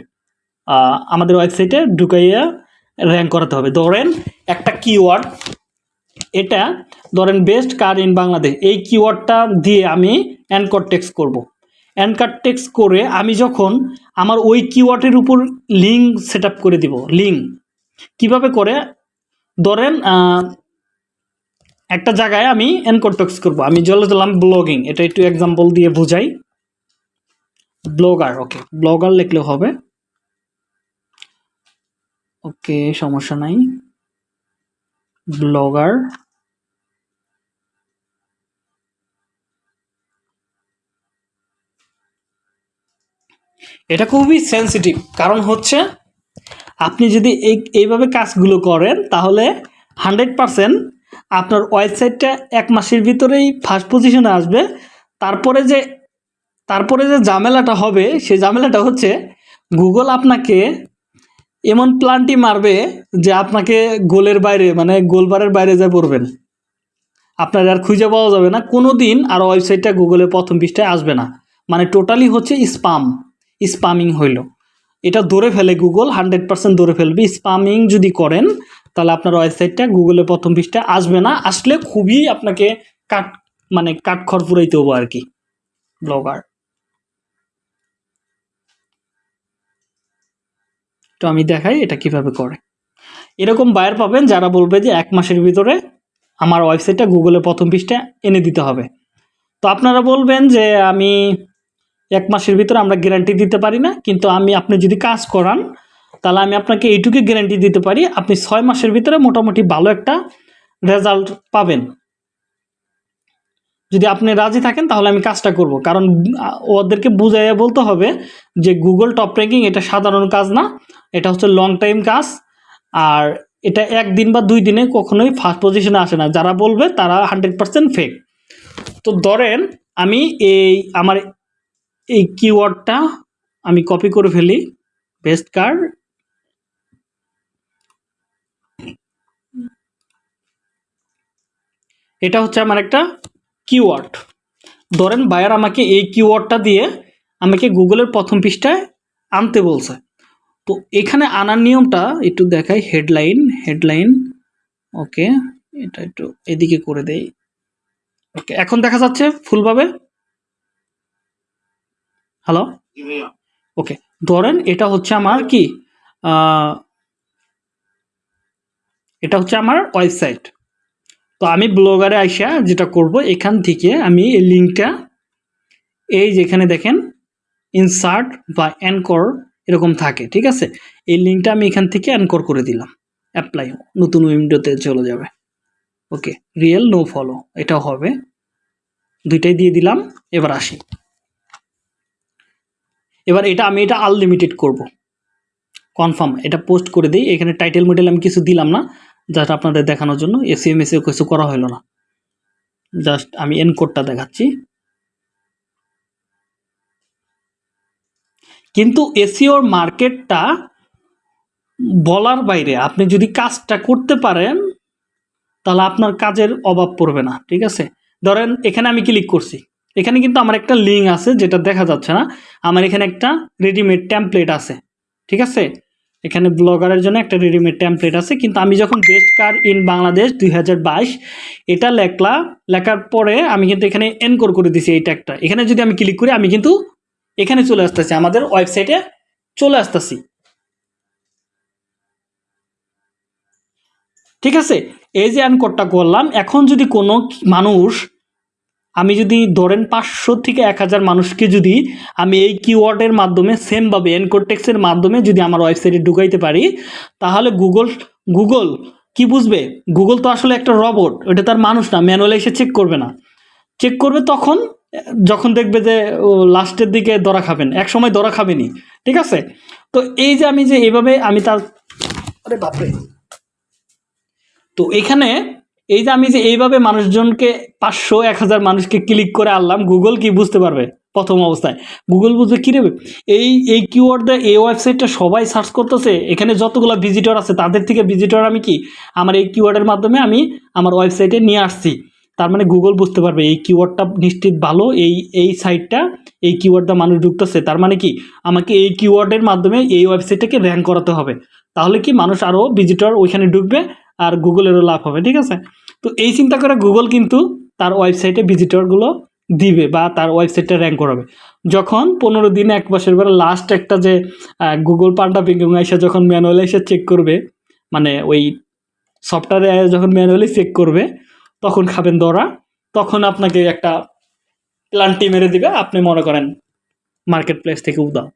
আমাদের ওয়েবসাইটে ঢুকাইয়া র্যাঙ্ক করাতে হবে। ধরেন একটা কিওয়ার্ড এটা ধরেন বেস্ট কার ইন বাংলাদেশ এই কিওয়ার্ডটা দিয়ে আমি অ্যানকর টেক্স করব। অ্যানকার টেক্স করে আমি যখন আমার ওই কিওয়ার্ডের উপর লিঙ্ক সেট করে দিব লিঙ্ক কীভাবে করে? ধরেন একটা জায়গায় আমি অ্যানকর টেক্স করব। আমি দিলাম ব্লগিং এটা একটু এক্সাম্পল দিয়ে বোঝাই। ব্লগার ওকে ব্লগার লিখলে হবে। ওকে সমস্যা নাই। ব্লগার। এটা খুবই সেনসিটিভ কারণ হচ্ছে আপনি যদি এই, এইভাবে কাজগুলো করেন, তাহলে হান্ড্রেড পারসেন্ট আপনার ওয়েবসাইটটা এক মাসের ভিতরেই ফার্স্ট পজিশনে আসবে। তারপরে যে তারপরে যে ঝামেলাটা হবে, সেই ঝামেলাটা হচ্ছে গুগল আপনাকে এমন প্ল্যানটি মারবে যে আপনাকে গোলের বাইরে মানে গোলবারের বাইরে যা পড়বেন। আপনার আর খুঁজে পাওয়া যাবে না। কোনো দিন আর ওয়েবসাইটটা গুগলের প্রথম পৃষ্ঠায় আসবে না। মানে টোটালি হচ্ছে স্পাম স্পামিং হইল। এটা ধরে ফেলে গুগল হান্ড্রেড পার্সেন্ট ধরে ফেলবে। স্পামিং যদি করেন, তাহলে আপনার ওয়েবসাইটটা গুগলের প্রথম পৃষ্ঠায় আসবে না। আসলে খুবই আপনাকে কাট মানে কাট খড় পুরাইতে হব আর কি, ব্লগার। তো আমি দেখাই এটা কীভাবে করে। এরকম বায়ার পাবেন যারা বলবে যে এক মাসের ভিতরে আমার ওয়েবসাইটটা গুগলের প্রথম পৃষ্ঠা এনে দিতে হবে। তো আপনারা বলবেন যে আমি এক মাসের ভিতরে আমরা গ্যারান্টি দিতে পারি না, কিন্তু আমি আপনি যদি কাজ করান, তাহলে আমি আপনাকে এইটুকু গ্যারান্টি দিতে পারি, আপনি ছয় মাসের ভিতরে মোটামুটি ভালো একটা রেজাল্ট পাবেন। যদি আপনি রাজি থাকেন, তাহলে আমি কাজটা করব। কারণ ওদেরকে বুঝাইয়া বলতে হবে যে গুগল টপ র্যাঙ্কিং এটা সাধারণ কাজ না, এটা হচ্ছে লং টাইম কাজ। আর এটা একদিন বা দুই দিনে কখনোই ফার্স্ট পজিশনে আসে না। যারা বলবে, তারা হান্ড্রেড পার্সেন্ট ফেক তো ধরেন, আমি এই, আমার এই কিওয়ার্ডটা আমি কপি করে ফেলি। বেস্ট কার্ড এটা হচ্ছে আমার একটা কিওয়ার্ড ধরেন বায়ার আমাকে এই কিওয়ার্ডটা দিয়ে আমাকে গুগলের প্রথম পৃষ্ঠায় আনতে বলছে। তো এখানে আনার নিয়মটা একটু দেখাই হেডলাইন হেডলাইন ওকে, এটা একটু এদিকে করে দেই। ওকে, এখন দেখা যাচ্ছে ফুলভাবে। হ্যালো ওকে, ধরেন এটা হচ্ছে আমার কি? এটা হচ্ছে আমার ওয়েবসাইট তো আমি ব্লগারে আইসা যেটা করব, এখান থেকে আমি এই লিঙ্কটা, এই যেখানে দেখেন ইনসার্ট বা অ্যানকর এরকম থাকে, ঠিক আছে? এই লিঙ্কটা আমি এখান থেকে অ্যানকর করে দিলাম অ্যাপ্লাই নতুন উইন্ডোতে চলে যাবে ওকে রিয়েল নো ফলো এটা হবে, দুইটাই দিয়ে দিলাম, এবার আসি। এবার এটা, আমি এটা আনলিমিটেড করব কনফার্ম এটা পোস্ট করে দিই, এখানে টাইটেল মিটেল আমি কিছু দিলাম না জাস্ট আপনাদের দেখানোর জন্য এসিএম এসিও কিছু করা হলো না। জাস্ট আমি এনকোডটা দেখাচ্ছি। কিন্তু এসিওর মার্কেটটা বলার বাইরে আপনি যদি কাজটা করতে পারেন, তাহলে আপনার কাজের অভাব পড়বে না, ঠিক আছে? ধরেন এখানে আমি ক্লিক করছি। এখানে কিন্তু আমার একটা লিঙ্ক আছে যেটা দেখা যাচ্ছে না। আমার এখানে একটা রেডিমেড টেমপ্লেট আছে, ঠিক আছে? এখানে ব্লগারের জন্য একটা রেডিমেড টেমপ্লেট আছে, কিন্তু আমি যখন বেস্ট কার ইন বাংলাদেশ দুই হাজার বাইশ, এটা লেখলা, লেখার পরে আমি কিন্তু এখানে এনকোর করে দিছি এই ট্যাগটা এখানে যদি আমি ক্লিক করি, আমি কিন্তু এখানে চলে আসতেছি, আমাদের ওয়েবসাইটে চলে আসতেছি। ঠিক আছে? এই যে অ্যানকোডটা করলাম, এখন যদি কোনো মানুষ আমি যদি ধরেন পাঁচশো থেকে এক হাজার মানুষকে যদি আমি এই কিওয়ার্ডের মাধ্যমে সেমভাবে এনকোটেক্সের মাধ্যমে যদি আমার ওয়েবসাইটে ঢুকাইতে পারি, তাহলে গুগল গুগল কি বুঝবে? গুগল তো আসলে একটা রবট ওটা তার মানুষ না ম্যানুয়ালি এসে চেক করবে না। চেক করবে তখন, যখন দেখবে যে লাস্টের দিকে দরা খাবেন এক সময় দরা খাবেনি ঠিক আছে? তো এই যে আমি যে এইভাবে আমি তার আরে বাপরে! তো এখানে এই যে আমি যে এইভাবে মানুষজনকে পাঁচশো, এক হাজার মানুষকে ক্লিক করে আনলাম গুগল কি বুঝতে পারবে প্রথম অবস্থায়? গুগল বুঝবে কী রেবে এই এই কিওয়ার্ড দিয়ে, এই ওয়েবসাইটটা সবাই সার্চ করতেছে, এখানে যতগুলো ভিজিটর আছে, তাদের থেকে ভিজিটর আমি কি? আমার এই কিওয়ার্ডের মাধ্যমে আমি আমার ওয়েবসাইটে নিয়ে আসছি। তার মানে গুগল বুঝতে পারবে, এই কিওয়ার্ডটা নিশ্চিত ভালো, এই এই সাইটটা এই কিওয়ার্ডটা মানুষ ঢুকতেছে। তার মানে কি? আমাকে এই কিওয়ার্ডের মাধ্যমে এই ওয়েবসাইটটাকে র্যাঙ্ক করাতে হবে। তাহলে কি মানুষ আরও ভিজিটর ওইখানে ঢুকবে আর গুগলেরও লাভ হবে, ঠিক আছে? তো এই চিন্তা করে গুগল কিন্তু তার ওয়েবসাইটে ভিজিটরগুলো দিবে বা তার ওয়েবসাইটটা র্যাঙ্ক করাবে। যখন পনেরো দিন, এক বছর পরে লাস্ট একটা যে গুগল পান্ডা পিঙ্কিং এসে যখন ম্যানুয়ালি এসে চেক করবে মানে ওই সফটওয়্যারে যখন ম্যানুয়ালি চেক করবে, তখন খাবেন দরা, তখন আপনাকে একটা প্লান্টি মেরে দিবে, আপনি মনে করেন মার্কেট প্লেস থেকে উদাও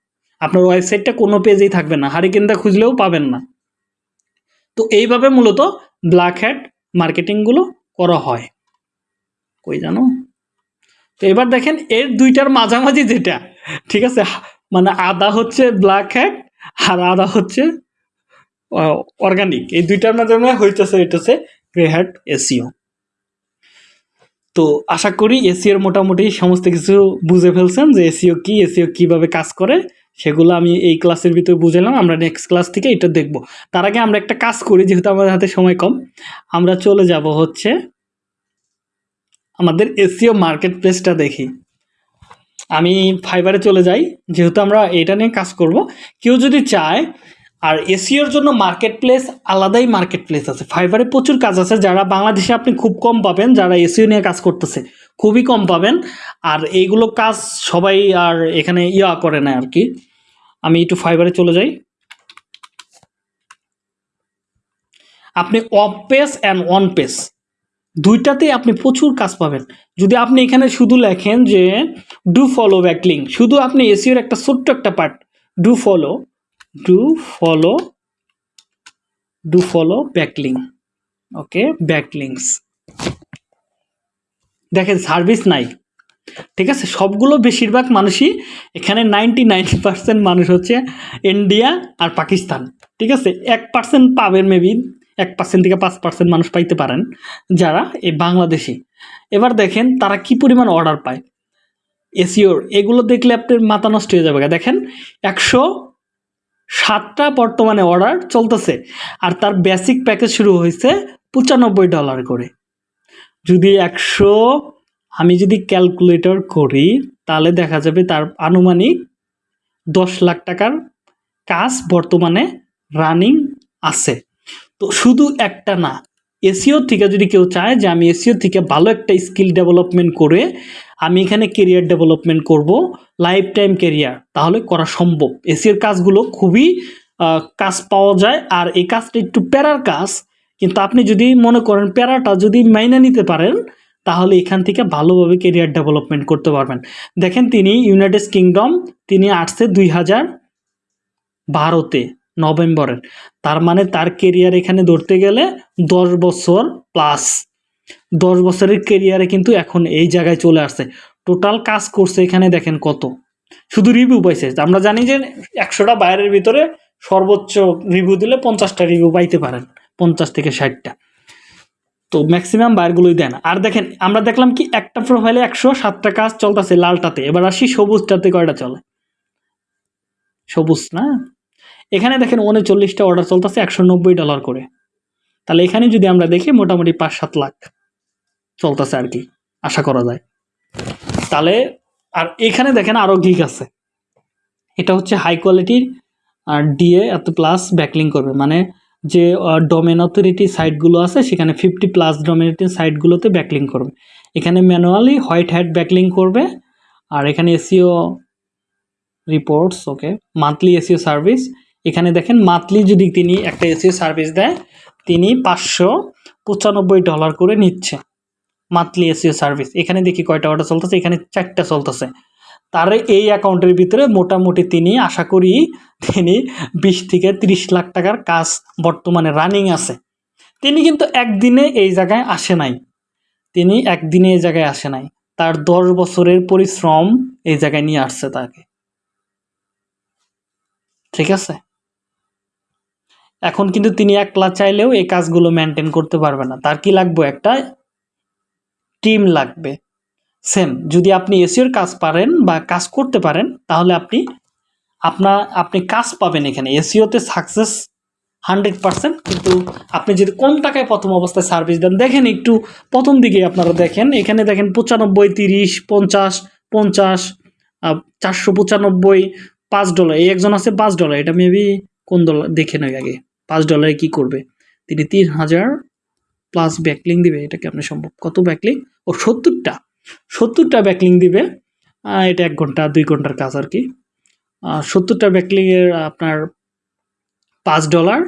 আপনার ওয়েবসাইটটা কোনো পেজেই থাকবে না, হারিকেনটা খুঁজলেও পাবেন না। তো এইভাবে মূলত ব্ল্যাক হ্যাট মার্কেটিংগুলো করা হয়। কই জানো? তো এবার দেখেন এর দুইটার মাঝামাঝি যেটা, ঠিক আছে? মানে আদা হচ্ছে ব্ল্যাক হ্যাট আর আদা হচ্ছে অর্গানিক। এই দুইটার মাধ্যমে হইতেছে হইতেছে গ্রে হ্যাট এসিও। তো আশা করি এসিওর মোটামুটি সমস্ত কিছু বুঝে ফেলছেন যে এসিও কি, এসিও কীভাবে কাজ করে। সেগুলো আমি এই ক্লাসের ভিতরে বুঝালাম আমরা নেক্সট ক্লাস থেকে এটা দেখব। তার আগে আমরা একটা কাজ করি, যেহেতু আমাদের হাতে সময় কম, আমরা চলে যাব হচ্ছে আমাদের এসিও মার্কেট প্লেসটা দেখি। আমি ফাইবারে চলে যাই, যেহেতু আমরা এটা নিয়ে কাজ করব। কেউ যদি চায়, আর এসিওর জন্য মার্কেট প্লেস আলাদাই মার্কেট প্লেস আছে। ফাইবারে প্রচুর কাজ আছে, যারা বাংলাদেশে আপনি খুব কম পাবেন, যারা এসিও নিয়ে কাজ করতেছে, খুবই কম পাবেন। আর এইগুলো কাজ সবাই আর এখানে ইয়া করে না আর কি। আমি একটু ফাইবারে চলে যাই। আপনি off page and on page দুইটাতেই আপনি প্রচুর কাজ পাবেন। যদি আপনি এখানে শুধু লেখেন যে ডু ফলো ব্যাকলিং শুধু আপনি এসিওর একটা ছোট্ট একটা part do follow do follow do follow backlink okay backlinks দেখেন সার্ভিস নাই। ঠিক আছে? সবগুলো বেশিরভাগ মানুষই এখানে নাইনটি পার্সেন্ট মানুষ হচ্ছে ইন্ডিয়া আর পাকিস্তান, ঠিক আছে? এক পার্সেন্ট পাবেন মেবি এক পার্সেন্ট থেকে পাঁচ পার্সেন্ট মানুষ পাইতে পারেন যারা এই বাংলাদেশি। এবার দেখেন তারা কি পরিমাণ অর্ডার পায়। এসিওর এগুলো দেখলে আপনার মাথা নষ্ট হয়ে যাবে। দেখেন, একশো সাতটা বর্তমানে অর্ডার চলতেছে আর তার বেসিক প্যাকেজ শুরু হয়েছে পঁচানব্বই ডলার করে। যদি একশো আমি যদি ক্যালকুলেটর করি, তাহলে দেখা যাবে তার আনুমানিক দশ লাখ টাকার কাজ বর্তমানে রানিং আছে। তো শুধু একটা না, এসিও থেকে যদি কেউ চায় যে আমি এসিও থেকে ভালো একটা স্কিল ডেভেলপমেন্ট করে আমি এখানে কেরিয়ার ডেভেলপমেন্ট করব লাইফ টাইম কেরিয়ার তাহলে করা সম্ভব। এসিওর কাজগুলো খুবই কাজ পাওয়া যায়, আর এই কাজটা একটু প্যারার কাজ। কিন্তু আপনি যদি মনে করেন প্যারাটা যদি মাইনে নিতে পারেন তাহলে এখান থেকে ভালোভাবে কেরিয়ার ডেভেলপমেন্ট করতে পারবেন। দেখেন তিনি ইউনাইটেড কিংডম তিনি আসছে দুই হাজার বারোতে, নভেম্বরের। তার মানে তার কেরিয়ার এখানে ধরতে গেলে দশ বছর প্লাস দশ বছরের কেরিয়ারে কিন্তু এখন এই জায়গায় চলে আসছে। টোটাল কাজ করছে এখানে দেখেন কত। শুধু রিভিউ পাইছে। আমরা জানি যে একশোটা বাইরের ভিতরে সর্বোচ্চ রিভিউ দিলে পঞ্চাশটা রিভিউ পাইতে পারেন, পঞ্চাশ থেকে ষাটটা। তো ম্যাক্সিমাম বাইরগুলোই দেন আর দেখেন, আমরা দেখলাম কি, একটা প্রোফাইলে একশো সাতটা কাজ চলতেছে লালটাতে। এবার আসি সবুজটাতে কয়টা চলে? সবুজ না? এখানে দেখেন উনচল্লিশটা অর্ডার চলতেছে, একশো নব্বই ডলার করে। তাহলে এখানে যদি আমরা দেখি, মোটামুটি পাঁচ সাত লাখ চলতেছে আর কি, আশা করা যায়। তাহলে, আর এখানে দেখেন আরও গিগ আছে। এটা হচ্ছে হাই কোয়ালিটির আর ডিএ এত প্লাস ব্যাকলিং করবে। মানে যে ডোমেন অথরিটি সাইটগুলো আছে, সেখানে ফিফটি প্লাস ডোমেনিটি সাইটগুলোতে ব্যাকলিং করবে। এখানে ম্যানুয়ালি হোয়াইট হ্যাট ব্যাকলিং করবে, আর এখানে SEO reports okay monthly SEO service এখানে দেখেন মান্থলি যদি তিনি একটা এসিও সার্ভিস দেয়, তিনি পাঁচশো পঁচানব্বই ডলার করে নিচ্ছে মান্থলি এসিও সার্ভিস এখানে দেখি কয়টা অর্ডার চলতেছে, এখানে চারটা চলতেছে। তার এই অ্যাকাউন্টের ভিতরে মোটামুটি তিনি, আশা করি তিনি বিশ থেকে তিরিশ লাখ টাকার কাজ বর্তমানে রানিং আছে। তিনি কিন্তু একদিনে এই জায়গায় আসে নাই। তিনি একদিনে এই জায়গায় আসে নাই। তার দশ বছরের পরিশ্রম এই জায়গায় নিয়ে আসছে তাকে। ঠিক আছে? এখন কিন্তু তিনি একলা চাইলেও এই কাজগুলো মেনটেন করতে পারবে না। তার কি লাগবে একটা? টিম লাগবে। সেম যদি আপনি এসিওর কাজ পারেন বা কাজ করতে পারেন, তাহলে আপনি আপনার আপনি কাজ পাবেন এখানে। এসিওতে সাকসেস হান্ড্রেড পার্সেন্ট কিন্তু আপনি যদি কম টাকায় প্রথম অবস্থায় সার্ভিস দেন, দেখেন একটু প্রথম দিকে আপনারা দেখেন, এখানে দেখেন পঁচানব্বই, তিরিশ, পঞ্চাশ পঞ্চাশ চারশো পঁচানব্বই, পাঁচ ডলার এই একজন আছে পাঁচ ডলার এটা মেবি কোন ডলার দেখে নয় আগে। পাঁচ ডলারে কি করবে? তিনি তিন হাজার প্লাস ব্যাকলিং দিবে। এটা কেমন সম্ভব কত ব্যাকলিং ও, সত্তরটা। সত্তরটা ব্যাকলিং দিবে। এটা এক ঘণ্টা, দুই ঘণ্টার কাজ আর কি। সত্তরটা ব্যাকলিংয়ের আপনার পাঁচ ডলার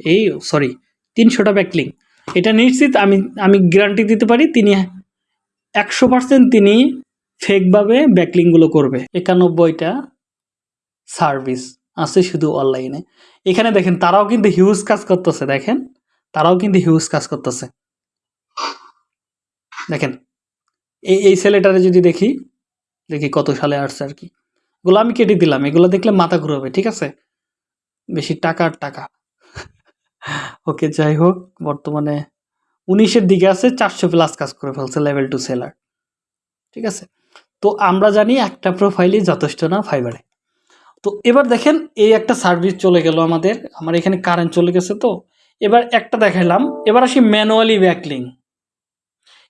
এই সরি তিনশোটা ব্যাকলিং এটা নিশ্চিত আমি আমি গ্যারান্টি দিতে পারি, তিনি একশো পার্সেন্ট তিনি ফেকভাবে ব্যাকলিংগুলো করবে। একানব্বইটা সার্ভিস আছে শুধু অনলাইনে এখানে দেখেন, তারাও কিন্তু হিউজ কাজ করতেছে, দেখেন। তারাও কিন্তু হিউজ কাজ করতেছে। দেখেন এই এই ছেলেটারে যদি দেখি দেখি কত সালে আসছে আর কি। এগুলো আমি কেটে দিলাম, এগুলো দেখলে মাথা ঘুরাবে, ঠিক আছে? বেশি টাকা আর টাকা। ওকে, যাই হোক, বর্তমানে উনিশের দিকে আছে, চারশো প্লাস কাজ করে ফেলছে লেভেল টু সেলার ঠিক আছে? তো আমরা জানি একটা প্রোফাইলই যথেষ্ট না ফাইবারে তো এবার দেখেন, এই একটা সার্ভিস চলে গেল আমাদের, আমার এখানে কারেন্ট চলে গেছে তো। এবার একটা দেখালাম এবার আসি ম্যানুয়ালি ব্যাকলিং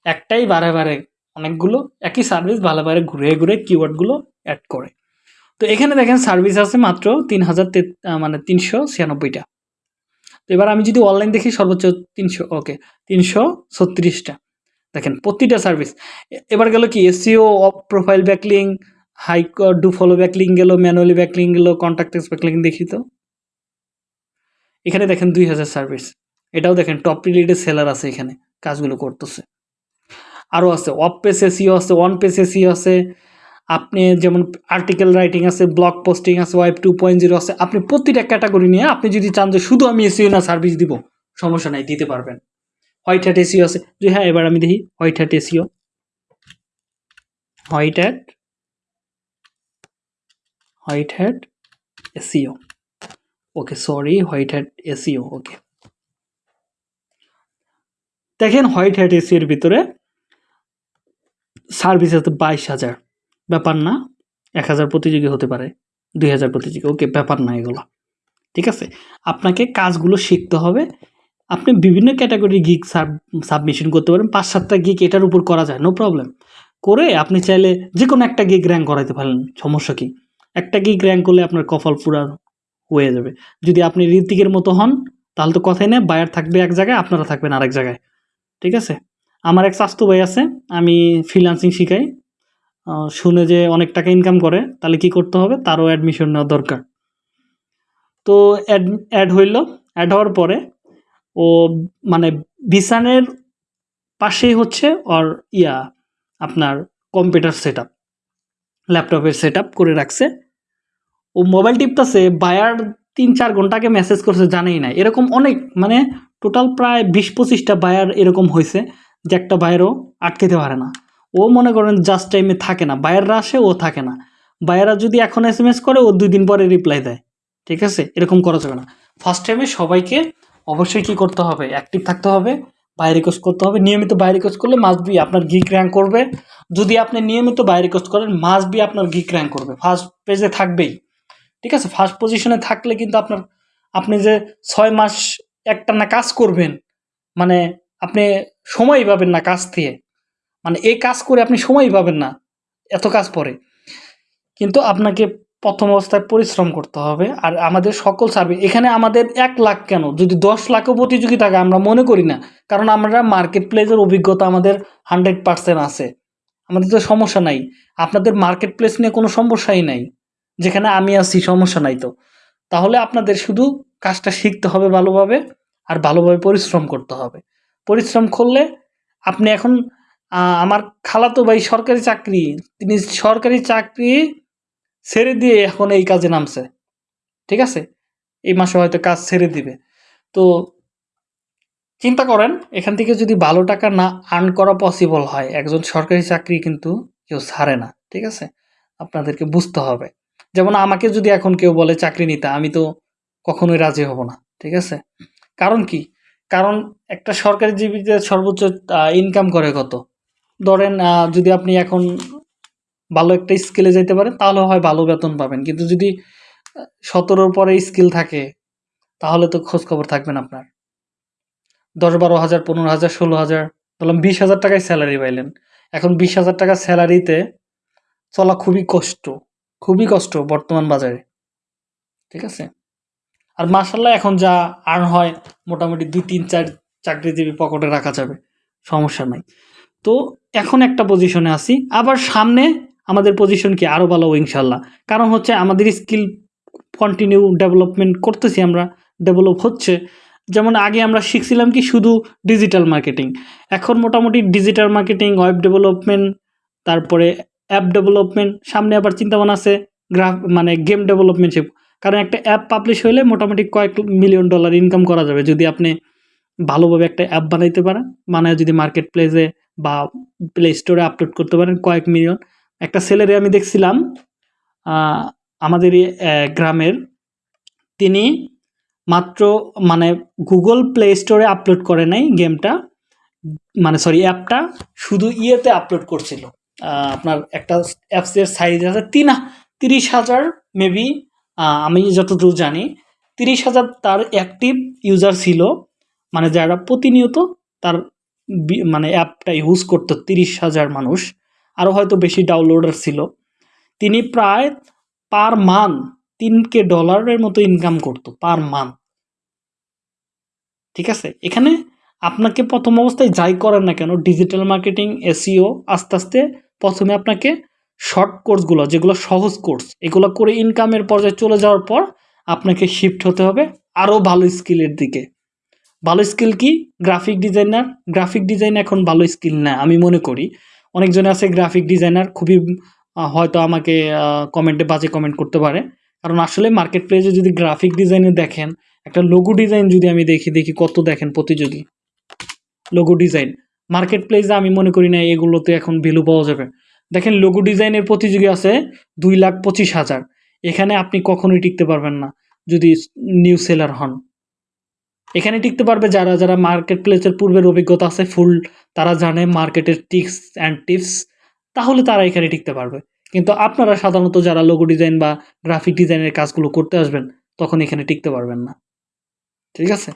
একটাই বারে বারে অনেকগুলো একই সার্ভিস বারে ঘুরে ঘুরে কিওয়ার্ডগুলো অ্যাড করে। তো এখানে দেখেন সার্ভিস আছে মাত্র তিন হাজার মানে তিনশো ছিয়ানব্বইটা। তো এবার আমি যদি অনলাইন দেখি সর্বোচ্চ তিনশো ওকে তিনশো ছত্রিশটা। দেখেন প্রতিটা সার্ভিস এবার গেল কি SEO off profile backlink high do follow backlink গেল ম্যানুয়ালি ব্যাকলিং গেল কন্ট্যাক্টেস ব্যাকলিং দেখি তো। এখানে দেখেন দুই হাজার সার্ভিস এটাও দেখেন টপ রিলেটেড সেলার আছে এখানে, কাজগুলো করতেছে। আরও আছে অফ পেস এসিও আছে অন পেস এসিও আছে, আপনি যেমন আর্টিকেল রাইটিং আছে ব্লগ পোস্টিং আছে ওয়াইব টু পয়েন্ট জিরো আছে, আপনি প্রতিটা ক্যাটাগরি নিয়ে আপনি যদি চান যে শুধু আমি এসিও না সার্ভিস দিব, সমস্যা নাই, দিতে পারবেন। হোয়াইট হ্যাট এসিও আছে, যে হ্যাঁ এবার আমি দেখি white hat SEO white hat white hat SEO okay sorry white hat SEO okay দেখেন হোয়াইট হ্যাট এসিওর ভিতরে সার্ভিস আছে বাইশ হাজার। ব্যাপার না, এক হাজার প্রতিযোগী হতে পারে, দুই হাজার প্রতিযোগী, ওকে, ব্যাপার না এগুলো। ঠিক আছে? আপনাকে কাজগুলো শিখতে হবে। আপনি বিভিন্ন ক্যাটাগরি গিক সাবমিশন করতে পারেন, পাঁচ সাতটা গিক এটার উপর করা যায়, নো প্রবলেম। করে আপনি চাইলে যে কোনো একটা গিক র্যাঙ্ক করাইতে পারেন, সমস্যা কি? একটা গিক র্যাঙ্ক করলে আপনার কফল পুরা হয়ে যাবে। যদি আপনি ঋতিকের মতো হন, তাহলে তো কথাই নেই, বায়ার থাকবে এক জায়গায়, আপনারা থাকবেন আরেক জায়গায়। ঠিক আছে? আমার এক স্বাস্থ্য ভাই আছে, আমি ফ্রিলান্সিং শিখাই। শুনে যে অনেক টাকা ইনকাম করে, তাহলে কি করতে হবে? তারও অ্যাডমিশন নেওয়া দরকার। তো অ্যাড অ্যাড হইল। অ্যাড হওয়ার পরে ও মানে বিছানের পাশেই হচ্ছে ওর ইয়া, আপনার কম্পিউটার সেট আপ ল্যাপটপের সেট আপ করে রাখছে। ও মোবাইল টিপতেছে, বায়ার তিন চার ঘন্টাকে মেসেজ করছে, জানেই না এরকম অনেক মানে টোটাল প্রায় বিশ পঁচিশটা বায়ার এরকম হয়েছে যে একটা বায়ারও আটকেতে পারে না। ও মনে করেন জাস্ট টাইমে থাকে না। বায়াররা আসে, ও থাকে না। বাইরা যদি এখন এস এম এস করে, ও দুই দিন পরে রিপ্লাই দেয়। ঠিক আছে? এরকম করা যাবে না। ফার্স্ট টাইমে সবাইকে অবশ্যই কি করতে হবে? অ্যাক্টিভ থাকতে হবে বাই রিকোয়েস্ট করতে হবে। নিয়মিত বাই রিকোয়েস্ট করলে মাস্ট বি আপনার গিক র্যাঙ্ক করবে। যদি আপনি নিয়মিত বাই রিকোয়েস্ট করেন মাস্ট বি আপনার গিক র্যাঙ্ক করবে। ফার্স্ট পেজে থাকবেই। ঠিক আছে? ফার্স্ট পজিশনে থাকলে কিন্তু আপনার, আপনি যে ছয় মাস একটা না কাজ করবেন মানে আপনি সময় পাবেন না কাজ দিয়ে মানে এই কাজ করে আপনি সময় পাবেন না এত কাজ পরে। কিন্তু আপনাকে প্রথম অবস্থায় পরিশ্রম করতে হবে। আর আমাদের সকল সার্ভিস এখানে আমাদের এক লাখ কেন? যদি দশ লাখও প্রতিযোগী থাকে, আমরা মনে করি না। কারণ আমরা মার্কেট প্লেসের অভিজ্ঞতা আমাদের হান্ড্রেড পার্সেন্ট আছে। আমাদের তো সমস্যা নাই। আপনাদের মার্কেট প্লেস নিয়ে কোনো সমস্যাই নাই। যেখানে আমি আছি, সমস্যা নাই তো। তাহলে আপনাদের শুধু কাজটা শিখতে হবে ভালোভাবে, আর ভালোভাবে পরিশ্রম করতে হবে। পরিশ্রম করলে আপনি এখন আমার খালাতো ভাই সরকারি চাকরি, তিনি সরকারি চাকরি ছেড়ে দিয়ে এখন এই কাজে নামছে। ঠিক আছে? এই মাসে হয়তো কাজ ছেড়ে দিবে। তো চিন্তা করেন, এখান থেকে যদি ভালো টাকা না আর্ন করা পসিবল হয়, একজন সরকারি চাকরি কিন্তু কেউ ছাড়ে না। ঠিক আছে? আপনাদেরকে বুঝতে হবে। যেমন আমাকে যদি এখন কেউ বলে চাকরি নিতে, আমি তো কখনোই রাজি হব না। ঠিক আছে? কারণ কি? কারণ একটা সরকারি জীবিতে সর্বোচ্চ ইনকাম করে কত? ধরেন যদি আপনি এখন ভালো একটা স্কিলে যেতে পারেন, তাহলে হয় ভালো বেতন পাবেন। কিন্তু যদি সতেরোর পরে স্কিল থাকে, তাহলে তো খোঁজ খবর থাকবেন আপনার। দশ বারো হাজার, পনেরো হাজার, ষোলো হাজার বললাম বিশ হাজার টাকায় স্যালারি পাইলেন। এখন বিশ হাজার টাকা স্যালারিতে চলা খুবই কষ্ট খুবই কষ্ট বর্তমান বাজারে। ঠিক আছে? আর মার্শাল্লাহ এখন যা আর্ন হয়, মোটামুটি দুই, তিন, চার চাকরিজীবী পকেটে রাখা যাবে, সমস্যা নাই। তো এখন একটা পজিশনে আছি। আবার সামনে আমাদের পজিশন কি? আরও ভালো, ইনশাল্লাহ। কারণ হচ্ছে আমাদের স্কিল কন্টিনিউ ডেভেলপমেন্ট করতেছি আমরা ডেভেলপ হচ্ছে। যেমন আগে আমরা শিখছিলাম কি? শুধু ডিজিটাল মার্কেটিং এখন মোটামুটি ডিজিটাল মার্কেটিং ওয়েব ডেভেলপমেন্ট তারপরে অ্যাপ ডেভেলপমেন্ট সামনে আবার চিন্তাভাবনা আছে গ্রাফ মানে গেম ডেভেলপমেন্ট কারণ একটা অ্যাপ পাবলিশ হলে মোটামুটি কয়েক মিলিয়ন ডলার ইনকাম করা যাবে। যদি আপনি ভালোভাবে একটা অ্যাপ বানাইতে পারেন। বানায় যদি মার্কেট প্লেসে বা প্লে স্টোরে আপলোড করতে পারেন কয়েক মিলিয়ন একটা ছেলেরে আমি দেখছিলাম আমাদের গ্রামের তিনি মাত্র মানে গুগল প্লে স্টোরে আপলোড করে নাই গেমটা মানে সরি অ্যাপটা শুধু ইয়েতে আপলোড করছিল। আপনার একটা অ্যাপসের সাইজ আছে তিন, তিরিশ হাজার মেবি আমি যতদূর জানি, তিরিশ হাজার তার অ্যাক্টিভ ইউজার ছিল। মানে যারা প্রতিনিয়ত তার মানে অ্যাপটা ইউজ করতো তিরিশ হাজার মানুষ আরও হয়তো বেশি ডাউনলোডার ছিল, তিনি প্রায় পার মান্থ তিন কে ডলারের মতো ইনকাম করতো পার মান্থ ঠিক আছে? এখানে আপনাকে প্রথম অবস্থায় যাই করেন না কেন ডিজিটাল মার্কেটিং এসিও আস্তে আস্তে প্রথমে আপনাকে শর্ট কোর্সগুলো যেগুলো সহজ কোর্স এগুলো করে ইনকামের পর্যায়ে চলে যাওয়ার পর আপনাকে শিফট হতে হবে আরও ভালো স্কিলের দিকে। ভালো স্কিল কি? গ্রাফিক ডিজাইনার গ্রাফিক ডিজাইন এখন ভালো স্কিল না, আমি মনে করি। অনেকজনে আছে গ্রাফিক ডিজাইনার খুবই হয়তো আমাকে কমেন্টে বাজে কমেন্ট করতে পারে। কারণ আসলে মার্কেট প্লেসে যদি গ্রাফিক ডিজাইনে দেখেন, একটা লোগো ডিজাইন যদি আমি দেখি দেখি কত দেখেন প্রতিযোগী। লোগো ডিজাইন মার্কেট প্লেসে আমি মনে করি না এগুলোতে এখন ভ্যালু পাওয়া যাবে। দেখেন লোগো ডিজাইনের প্রতিযোগী আছে দুই লাখ পঁচিশ হাজার। এখানে আপনি কখনোই টিকতে পারবেন না, যদি নিউ সেলার হন। এখানে টিকতে পারবে যারা যারা মার্কেট প্লেসের পূর্বের অভিজ্ঞতা আছে ফুল তারা জানে মার্কেটের টিক্স অ্যান্ড টিপস তাহলে তারা এখানে টিকতে পারবে। কিন্তু আপনারা সাধারণত যারা লোগো ডিজাইন বা গ্রাফিক ডিজাইনের কাজগুলো করতে আসবেন, তখন এখানে টিকতে পারবেন না। ঠিক আছে?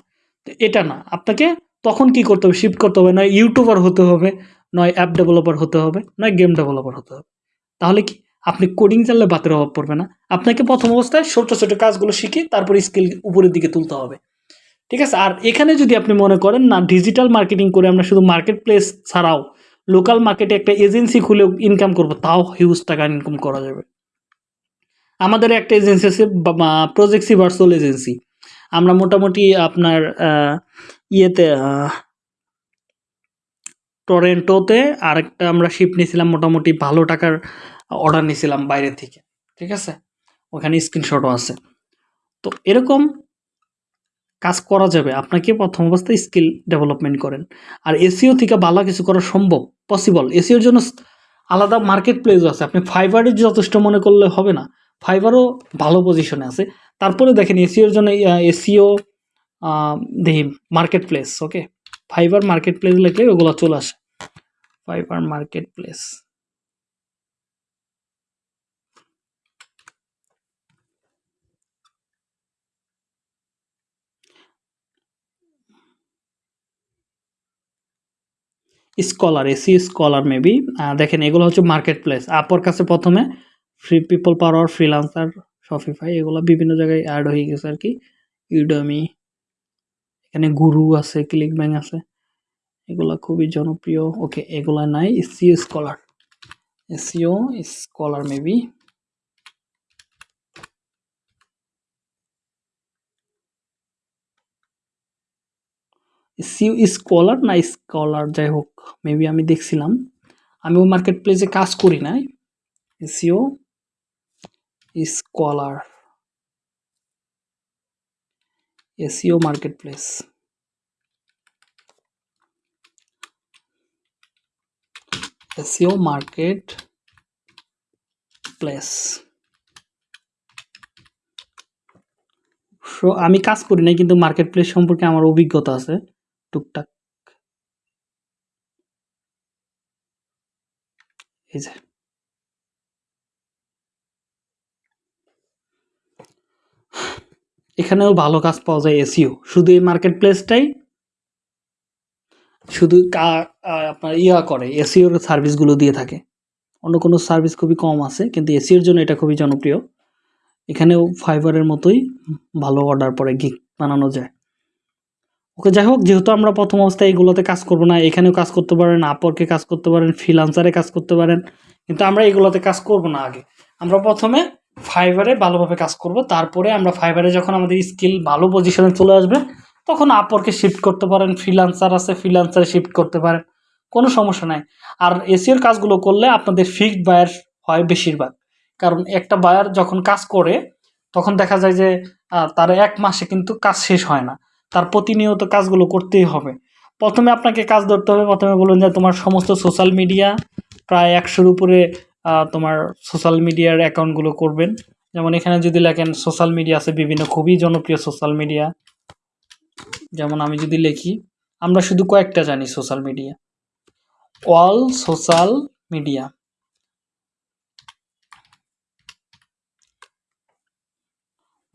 তো এটা না। আপনাকে তখন কি করতে হবে? শিফট করতে হবে। নয় ইউটিউবার হতে হবে, নয় অ্যাপ ডেভেলপার হতে হবে, নয় গেম ডেভেলপার হতে হবে। তাহলে কি? আপনি কোডিং জানলে বাতের অভাব পড়বে না। আপনাকে প্রথম অবস্থায় ছোট ছোট কাজগুলো শিখে তারপর স্কিল উপরের দিকে তুলতে হবে। ঠিক আছে? আর এখানে যদি আপনি মনে করেন না ডিজিটাল মার্কেটিং করে আমরা শুধু মার্কেট প্লেস ছাড়াও লোকাল মার্কেটে একটা এজেন্সি খুলে ইনকাম করব, তাও হিউজ টাকা ইনকাম করা যাবে। আমাদের একটা এজেন্সি আছে প্রজেক্সি ভার্চুয়াল এজেন্সি আমরা মোটামুটি আপনার ইয়েতে টরেন্টোতে আরেকটা আমরা শিপ নিয়েছিলাম, মোটামুটি ভালো টাকার অর্ডার নিয়েছিলাম বাইরে থেকে। ঠিক আছে? ওখানে স্ক্রিনশটও আছে। তো এরকম কাজ করা যাবে। আপনাকে প্রথম অবস্থায় স্কিল ডেভেলপমেন্ট করেন। আর এসিও থেকে ভালো কিছু করা সম্ভব পসিবল এসিওর জন্য আলাদা মার্কেট প্লেসও আছে। আপনি ফাইবারে যথেষ্ট মনে করলে হবে না। ফাইবারও ভালো পজিশনে আছে। তারপরে দেখেন এসিওর জন্য এসিও দেখি market place okay Fiverr market place লিখলে ওগুলো চলে আসে। ফাইবার মার্কেট প্লেস স্কলার এসি স্কলার মেবি দেখেন, এগুলো হচ্ছে মার্কেট প্লেস আপর কাছে প্রথমে। Free people power freelancer Shopify এগুলো বিভিন্ন জায়গায় অ্যাড হয়ে গেছে আর কি। ইউডমি এখানে গুরু আছে ক্লিক ব্যাং আছে। এগুলা খুবই জনপ্রিয়। ওকে এগুলা নাই SEO scholar SEO scholar maybe SEO scholar না স্কলার যাই হোক। মেবি আমি দেখছিলাম। আমি ওই মার্কেট প্লেসে কাজ করি নাই। SEO scholar SEO marketplace SEO marketplace so আমি কাজ করি নাই, কিন্তু মার্কেট প্লেস সম্পর্কে আমার অভিজ্ঞতা আছে। টুকটাক। যে। এখানেও ভালো কাজ পাওয়া যায় এসিও শুধু এই মার্কেট প্লেসটাই শুধু আপনার ইয়া করে এসিওর সার্ভিসগুলো দিয়ে থাকে। অন্য কোনো সার্ভিস খুবই কম আছে, কিন্তু এসিওর জন্য এটা খুবই জনপ্রিয়। এখানেও ফাইবারের মতোই ভালো অর্ডার পরে গিগ বানানো যায়। ওকে, যাই হোক, যেহেতু আমরা প্রথম অবস্থায় এগুলোতে কাজ করব না, এখানেও কাজ করতে পারেন আপরকে কাজ করতে পারেন ফ্রিলান্সারে কাজ করতে পারেন, কিন্তু আমরা এগুলোতে কাজ করব না আগে। আমরা প্রথমে ফাইবারে ভালোভাবে কাজ করব, তারপরে আমরা ফাইবারে যখন আমাদের স্কিল ভালো পজিশনে চলে আসবে, তখন আপরকে শিফট করতে পারেন ফ্রিলান্সার আছে ফ্রিলান্সারে শিফট করতে পারেন, কোনো সমস্যা নাই। আর এসিওর কাজগুলো করলে আপনাদের ফিক্সড বায়ার হয় বেশিরভাগ। কারণ একটা বায়ার যখন কাজ করে, তখন দেখা যায় যে তার এক মাসে কিন্তু কাজ শেষ হয় না। তার প্রতিনিয়ত কাজগুলো করতেই হবে। প্রথমে আপনাকে কাজ ধরতে হবে। প্রথমে বলুন যে তোমার সমস্ত সোশ্যাল মিডিয়া প্রায় একশোর উপরে তোমার সোশ্যাল মিডিয়ার অ্যাকাউন্টগুলো করবেন। যেমন এখানে যদি লেখেন সোশ্যাল মিডিয়া আছে বিভিন্ন খুবই জনপ্রিয় সোশ্যাল মিডিয়া যেমন আমি যদি লিখি, আমরা শুধু কয়েকটা জানি social media all social media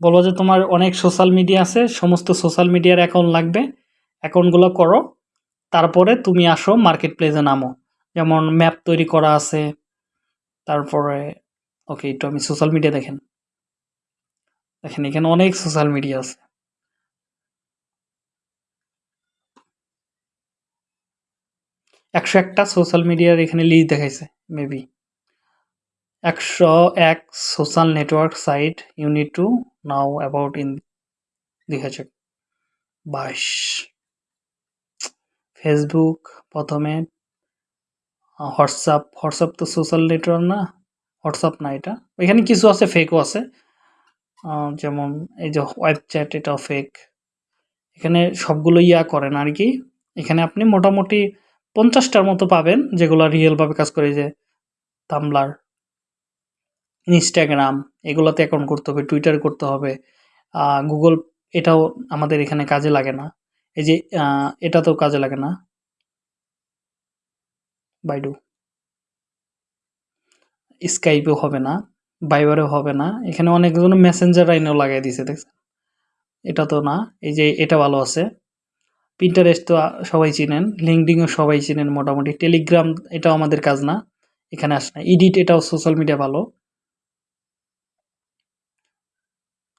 বলব যে তোমার অনেক সোশ্যাল মিডিয়া আছে, সমস্ত সোশ্যাল মিডিয়ার অ্যাকাউন্ট লাগবে। অ্যাকাউন্টগুলো করো, তারপরে তুমি আসো মার্কেট প্লেসে নামো। যেমন ম্যাপ তৈরি করা আছে, তারপরে ওকে একটু আমি সোশ্যাল মিডিয়া দেখেন। দেখেন, এখানে অনেক সোশ্যাল মিডিয়া আছে। একশো একটা সোশ্যাল মিডিয়ার এখানে লিস্ট দেখাইছে মেবি একশো এক social network site unit two now about ইন দেখাচ্ছে বাইশ। ফেসবুক প্রথমে হোয়াটসঅ্যাপ হোয়াটসঅ্যাপ তো সোশ্যাল নেটওয়ার্ক না, হোয়াটসঅ্যাপ না এটা। এখানে কিছু আছে ফেকও আছে। যেমন এই যে ওয়েব চ্যাট এটাও ফেক এখানে সবগুলো ইয়া করেন আর কি। এখানে আপনি মোটামুটি পঞ্চাশটার মতো পাবেন, যেগুলো রিয়েলভাবে কাজ করে যে তামলার ইনস্টাগ্রাম এগুলোতে অ্যাকাউন্ট করতে হবে টুইটার করতে হবে। গুগল এটাও আমাদের এখানে কাজে লাগে না। এই যে এটা তো কাজে লাগে না। বাইডু স্কাইপেও হবে না বাইবারেও হবে না। এখানে অনেকজন মেসেঞ্জার আইনেও লাগাই দিছে, দেখছেন? এটা তো না, এই যে, এটা ভালো আছে। পিন্টারেস্ট তো সবাই চিনেন লিঙ্কডিংও সবাই চিনেন মোটামুটি। টেলিগ্রাম এটাও আমাদের কাজ না, এখানে আসে না। ইডিট এটাও সোশ্যাল মিডিয়া ভালো।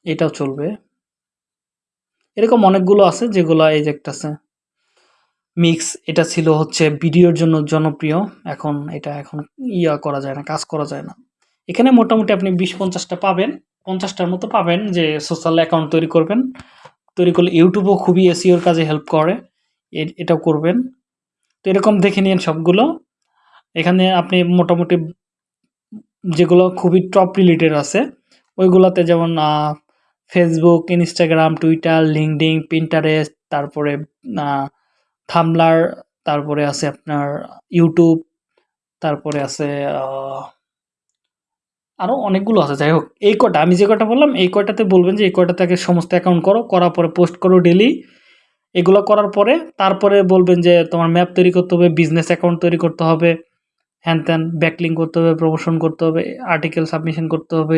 এটাও চলবে। এরকম অনেকগুলো আছে যেগুলো এই যে একটা আছে। মিক্স, এটা ছিল হচ্ছে ভিডিওর জন্য জনপ্রিয়। এখন এটা এখন ইয়া করা যায় না, কাজ করা যায় না। এখানে মোটামুটি আপনি বিশ পঞ্চাশটা পাবেন। পঞ্চাশটার মতো পাবেন যে সোশ্যাল অ্যাকাউন্ট তৈরি করবেন। তৈরি করলে ইউটিউবও খুবই এসিওর কাজে হেল্প করে। এটাও করবেন। তো এরকম দেখে নিন সবগুলো। এখানে আপনি মোটামুটি যেগুলো খুবই টপ রিলেটেড আছে, ওইগুলোতে যেমন Facebook Instagram Twitter LinkedIn Pinterest তারপরে থামলার তারপরে আছে আপনার ইউটিউব তারপরে আছে আরও অনেকগুলো আছে। যাই হোক, এই কটা, আমি যে কটা বললাম, এই কটাতে বলবেন যে এই থেকে সমস্ত অ্যাকাউন্ট করো, করার পরে পোস্ট করো ডেলি এগুলো করার পরে, তারপরে বলবেন যে তোমার ম্যাপ তৈরি করতে হবে বিজনেস অ্যাকাউন্ট তৈরি করতে হবে, হ্যান ত্যান ব্যাকলিং করতে হবে প্রমোশন করতে হবে আর্টিকেল সাবমিশন করতে হবে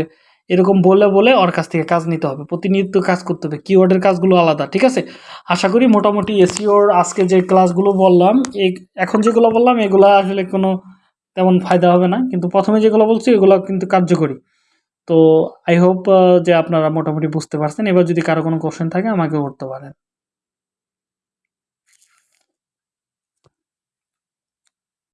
এরকম বলে বলে ওর কাছ থেকে কাজ নিতে হবে। প্রতিনিধিত্ব কাজ করতে হবে। কিওয়ার্ডের কাজগুলো আলাদা, ঠিক আছে? আশা করি মোটামুটি এসিওর আজকে যে ক্লাসগুলো বললাম, এই এখন যেগুলো বললাম, এগুলো আসলে কোনো তেমন ফায়দা হবে না। কিন্তু প্রথমে যেগুলো বলছি, এগুলো কিন্তু কার্যকরী। তো আই হোপ যে আপনারা মোটামুটি বুঝতে পারছেন। এবার যদি কারও কোনো কোশ্চেন থাকে আমাকে করতে পারেন।